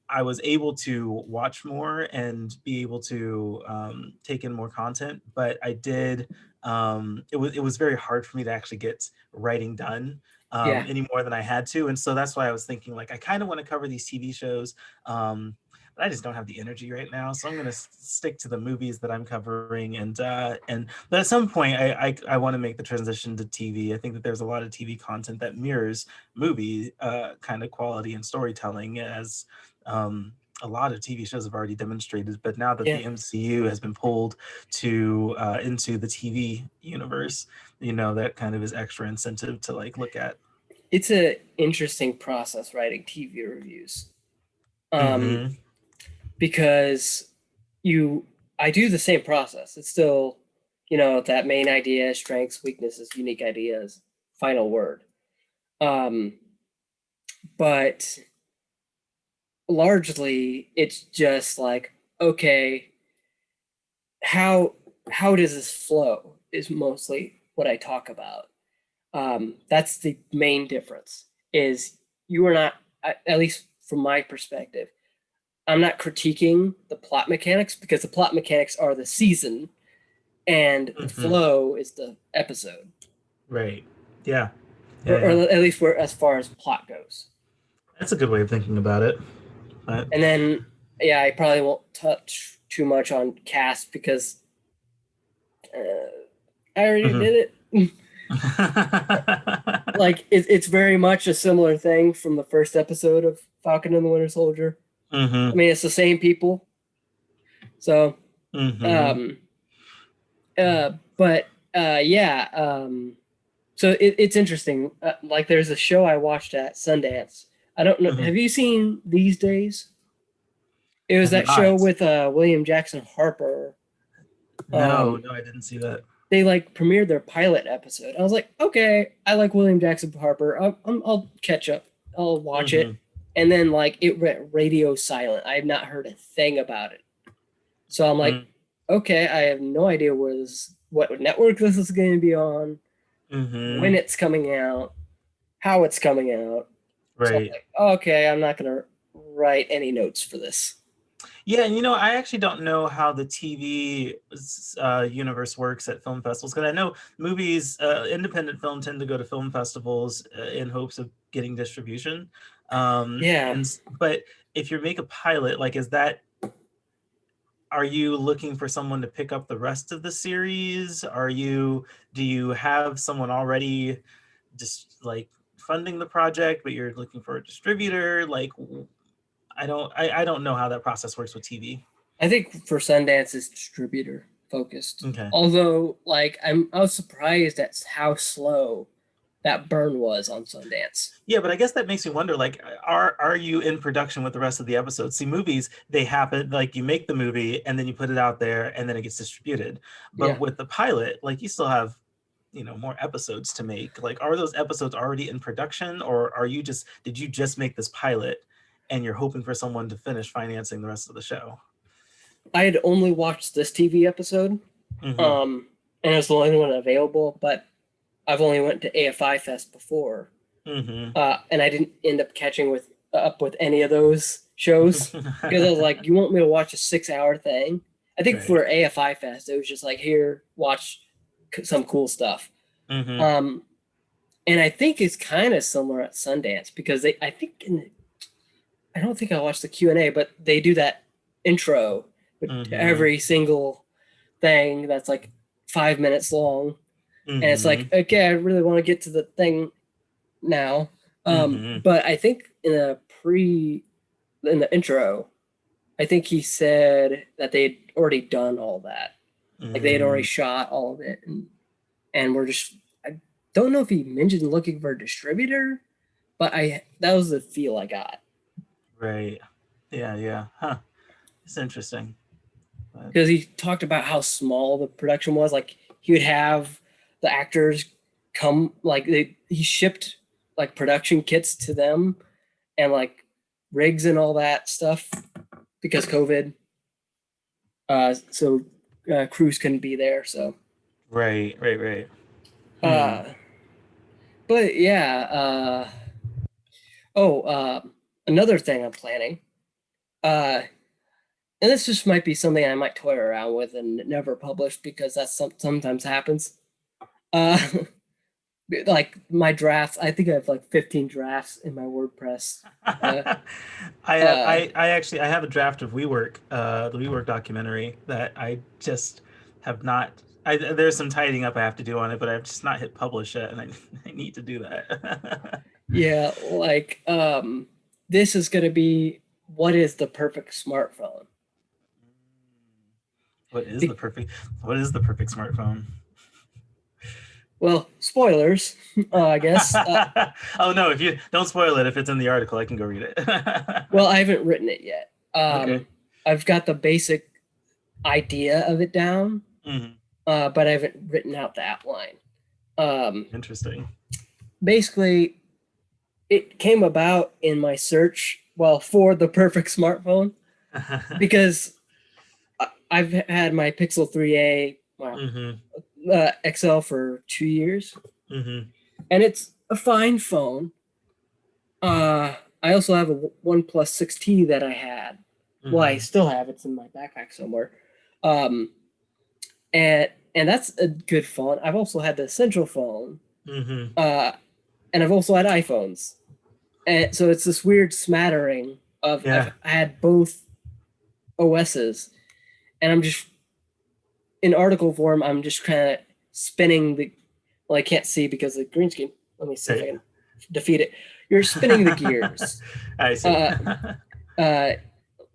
I was able to watch more and be able to um, take in more content, but I did. Um, it was it was very hard for me to actually get writing done um, Yeah. any more than I had to, and so that's why I was thinking like I kind of want to cover these TV shows, um, but I just don't have the energy right now. So I'm going to stick to the movies that I'm covering, and uh, and but at some point I I, I want to make the transition to TV. I think that there's a lot of TV content that mirrors movie uh, kind of quality and storytelling as um, a lot of TV shows have already demonstrated. But now that Yeah. the MCU has been pulled to uh, into the TV universe, you know that kind of is extra incentive to like look at. It's an interesting process writing TV reviews. Um, Mhm. Because you I do the same process. It's still, you know, that main idea, strengths, weaknesses, unique ideas, final word. Um but largely it's just like, okay, how how does this flow is mostly what I talk about. Um, that's the main difference is you are not, at at least from my perspective, I'm not critiquing the plot mechanics because the plot mechanics are the season and the Mhm. flow is the episode, Right. Yeah. Yeah, or, or yeah. at least where as far as plot goes. That's a good way of thinking about it. But And then, yeah, I probably won't touch too much on cast because uh, I already Mhm. did it. Like it, it's very much a similar thing from the first episode of Falcon and the Winter Soldier. I Mhm, mean, it's the same people. So, mhm. um, uh, but uh, yeah, um, so it, it's interesting. Uh, like, there's a show I watched at Sundance. I don't know. Mhm. Have you seen These Days? It was that show with uh, William Jackson Harper. no, um, no, I didn't see that. They like premiered their pilot episode. I was like, okay, I like William Jackson Harper. I'll, I'll, I'll catch up. I'll watch it. And then like it went radio silent. I have not heard a thing about it. So I'm like, Mm. okay, I have no idea where this, what network this is going to be on, Mhm. when it's coming out, how it's coming out. So I'm Right. like, okay, I'm not going to write any notes for this. Yeah, and you know, I actually don't know how the TV uh, universe works at film festivals because I know movies, uh, independent film, tend to go to film festivals uh, in hopes of getting distribution. Um, Yeah. and but if you make a pilot, like, is that are you looking for someone to pick up the rest of the series? Are you do you have someone already just like funding the project, but you're looking for a distributor? Like, I don't I, I don't know how that process works with TV. I think for Sundance is distributor focused. Okay. Although, like, I'm I was surprised at how slow that burn was on Sundance. Yeah, but I guess that makes me wonder like are are you in production with the rest of the episodes? See movies, they happen like you make the movie and then you put it out there and then it gets distributed. But Yeah. with the pilot, like you still have you know more episodes to make. Like are those episodes already in production or are you just did you just make this pilot and you're hoping for someone to finish financing the rest of the show? I had only watched this TV episode, Mhm. um, and it was the only one available. But I've only went to AFI Fest before, Mhm. uh, and I didn't end up catching with up with any of those shows because I was like, "You want me to watch a six-hour thing?" I think Right. for AFI Fest, it was just like, "Here, watch c- some cool stuff." Mhm. Um, and I think it's kind of similar at Sundance because they, I think, in I don't think I watched the Q and A, but they do that intro with Mhm. every single thing that's like five minutes long, and it's like, okay, I really want to get to the thing now. Um, Mhm. but I think in the pre, in the intro, I think he said that they'd already done all that like they had already Mm. shot all of it and and we're just i don't know if he mentioned looking for a distributor but i that was the feel i got right. Yeah, yeah. Huh. It's interesting. Because he talked about how small the production was like he would have the actors come like they he shipped like production kits to them and like rigs and all that stuff because covid uh so uh, crews couldn't be there so Right, right, right. Uh, but yeah. Uh, oh, uh, another thing I'm planning uh, and this just might be something I might toy around with and never publish because that's some, sometimes happens. Uh, like my drafts, I think I have like 15 drafts in my WordPress. Uh, I, uh, I I actually I have a draft of WeWork, uh, the WeWork documentary that I just have not. I, there's some tidying up I have to do on it, but I've just not hit publish yet, and I, I need to do that. Yeah, like um, this is gonna be what is the perfect smartphone? what is the perfect? What is the perfect smartphone? Well, spoilers, uh, I guess. Uh, oh no! If you don't spoil it, if it's in the article, I can go read it. well, I haven't written it yet. Um, Okay. I've got the basic idea of it down, Mhm, uh, but I haven't written out the outline. Um, Interesting. basically, it came about in my search, well, for the perfect smartphone because I've had my Pixel 3a, wow, hmm uh, XL for two years, hmm and it's a fine phone. Uh, I also have a OnePlus 6T that I had. Well, I still have it's in my backpack somewhere. Um, and and that's a good phone. I've also had the Essential phone, hmm uh, and I've also had iPhones, and so it's this weird smattering of Yeah. I've had both OSs, and I'm just in article form. I'm just kind of spinning the. Well, I can't see because of the green screen. Let me see if I can defeat it. You're spinning the gears. I see. Uh, uh,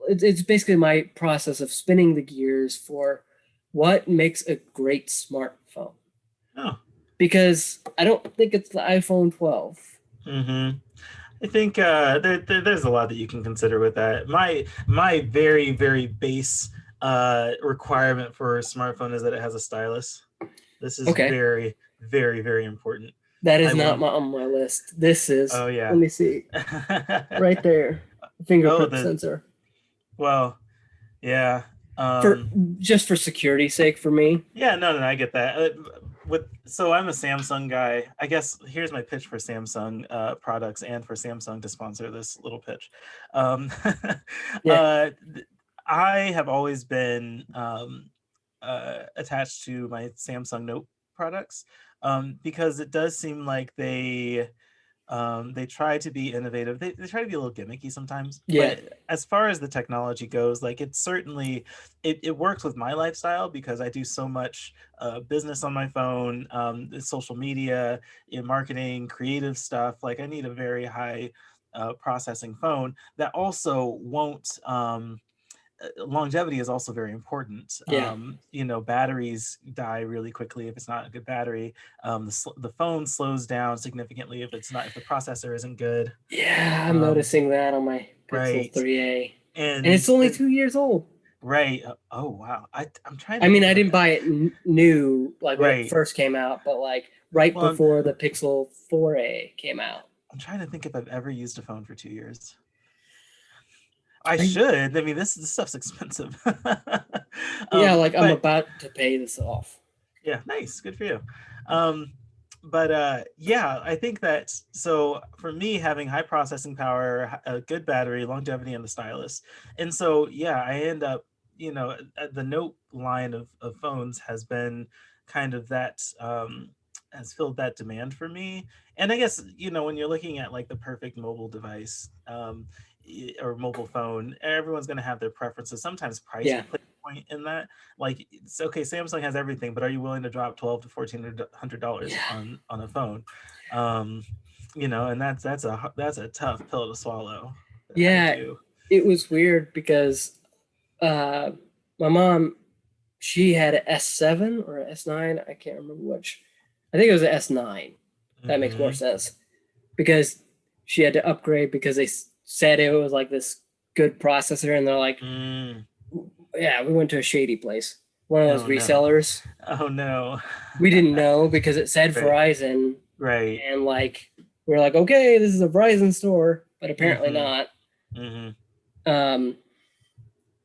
it's, it's basically my process of spinning the gears for what makes a great smartphone. oh. Because I don't think it's the iPhone 12. Mm-hmm. I think uh, there, there, there's a lot that you can consider with that. My my very very base uh, requirement for a smartphone is that it has a stylus. This is Okay. very very very important. That is I not my, on my list. This is. Oh yeah. Let me see. Right there. Fingerprint Oh, the- sensor. well, yeah. Um, For just for security's sake, for me. Yeah, no, no, I get that. Uh, with so I'm a Samsung guy. I guess here's my pitch for Samsung uh, products and for Samsung to sponsor this little pitch. Um, Yeah. uh, I have always been um, uh, attached to my Samsung Note products um, because it does seem like they um, they try to be innovative. They, they try to be a little gimmicky sometimes. Yeah. But as far as the technology goes, like it's certainly it, it works with my lifestyle because I do so much uh, business on my phone, um, social media, in marketing, creative stuff. Like I need a very high uh, processing phone that also won't. Um, longevity is also very important. Yeah. Um, you know, batteries die really quickly if it's not a good battery. Um, the, the phone slows down significantly if it's not if the processor isn't good. Yeah, I'm Um, noticing that on my Pixel right. 3a. And, And it's only and- two years old. right. uh, Oh wow. I I'm trying. To I mean, I didn't that. buy it n- new like when Right. it first came out, but like right Well, before the Pixel 4a came out. I'm trying to think if I've ever used a phone for two years. I should. I mean, this this stuff's expensive. yeah, Um, like I'm about to pay this off. yeah nice good for you um but uh yeah i think that so for me having high processing power a good battery longevity and the stylus and so yeah i end up you know uh, the note line of, of phones has been kind of that um has filled that demand for me and i guess you know when you're looking at like the perfect mobile device um or mobile phone everyone's going to have their preferences sometimes price Yeah. will play a point in that like it's okay samsung has everything but are you willing to drop 12 to 1400 dollars Yeah. on on a phone um you know and that's that's a that's a tough pill to swallow Yeah. It was weird because uh my mom she had an S7 or an S9, I can't remember which. I think it was an S9. That makes more Mhm. sense because she had to upgrade because they said it was like this good processor and they're like, Mm. yeah, we went to a shady place. One of those Oh, no. resellers. oh no We didn't know because it said Right. Verizon right and like we are like, okay, this is a Verizon store, but apparently Mhm. not. hmm Um,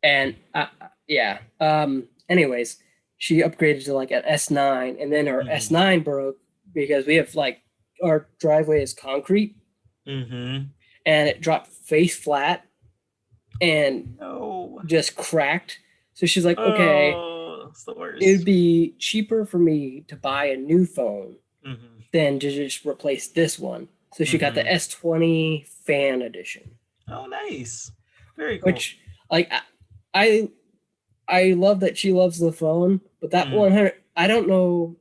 and uh, yeah. Um, anyways, she upgraded to like an S9, and then her Mhm. S9 broke because we have like our driveway is concrete, hmm and it dropped face flat. and No. just cracked. So she's like, okay, Oh, it'd be cheaper for me to buy a new phone Mhm. than to just replace this one. So she got the Mhm. S20 fan edition, Oh, nice. Very cool. which like I, I I love that she loves the phone, but that Mm. 100 I don't know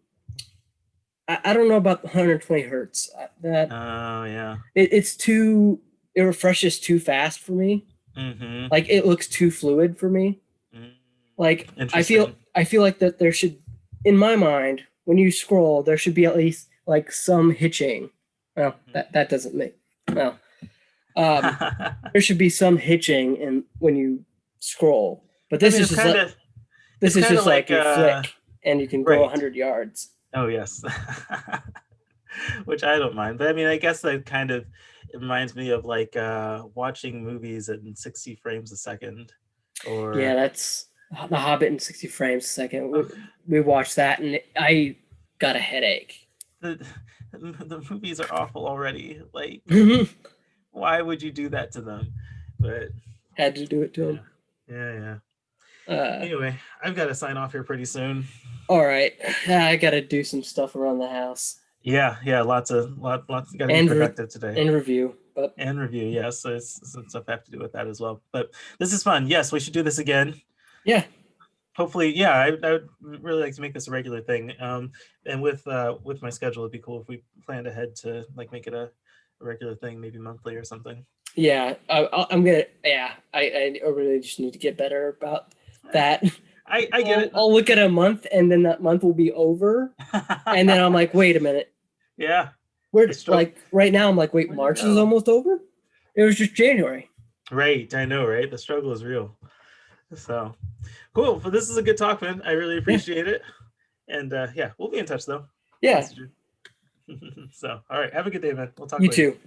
I, I don't know about the 120 hertz. That Oh, yeah. it, it's too it refreshes too fast for me. Mm-hmm. Like it looks too fluid for me. Like I feel I feel like that there should in my mind when you scroll there should be at least like some hitching. Well, Mhm. that that doesn't make well. Um, there should be some hitching in when you scroll. But this I mean, is just kinda, like, this is just like, like, you uh, flick and you can go right. 100 yards. Oh yes, which I don't mind. But I mean, I guess I kind of it reminds me of like uh, watching movies in sixty frames a second, or Yeah, that's The Hobbit in 60 frames a second. We, we watched that and I got a headache. the the movies are awful already. Like, why would you do that to them? But had to do it to him. yeah, yeah. Uh, Anyway, I've got to sign off here pretty soon. all right, I got to do some stuff around the house Yeah, yeah. Lots of lot, lots. Got to be And productive today. and review. But and review yes so it's some stuff have to do with that as well but this is fun yes we should do this again yeah, hopefully yeah I, I would really like to make this a regular thing um and with uh with my schedule it'd be cool if we planned ahead to like make it a, a regular thing maybe monthly or something yeah, I, I- I'm gonna. Yeah, I, I really just need to get better about that. i i get I'll, it I'll look at a month and then that month will be over, and then I'm like, wait a minute, yeah we're It's true. like right now. I'm like, wait, March is almost over. It was just January. right i know right the struggle is real so cool well this is a good talk man i really appreciate it and uh yeah we'll be in touch though Yeah, so all right have a good day man we'll talk you later. too.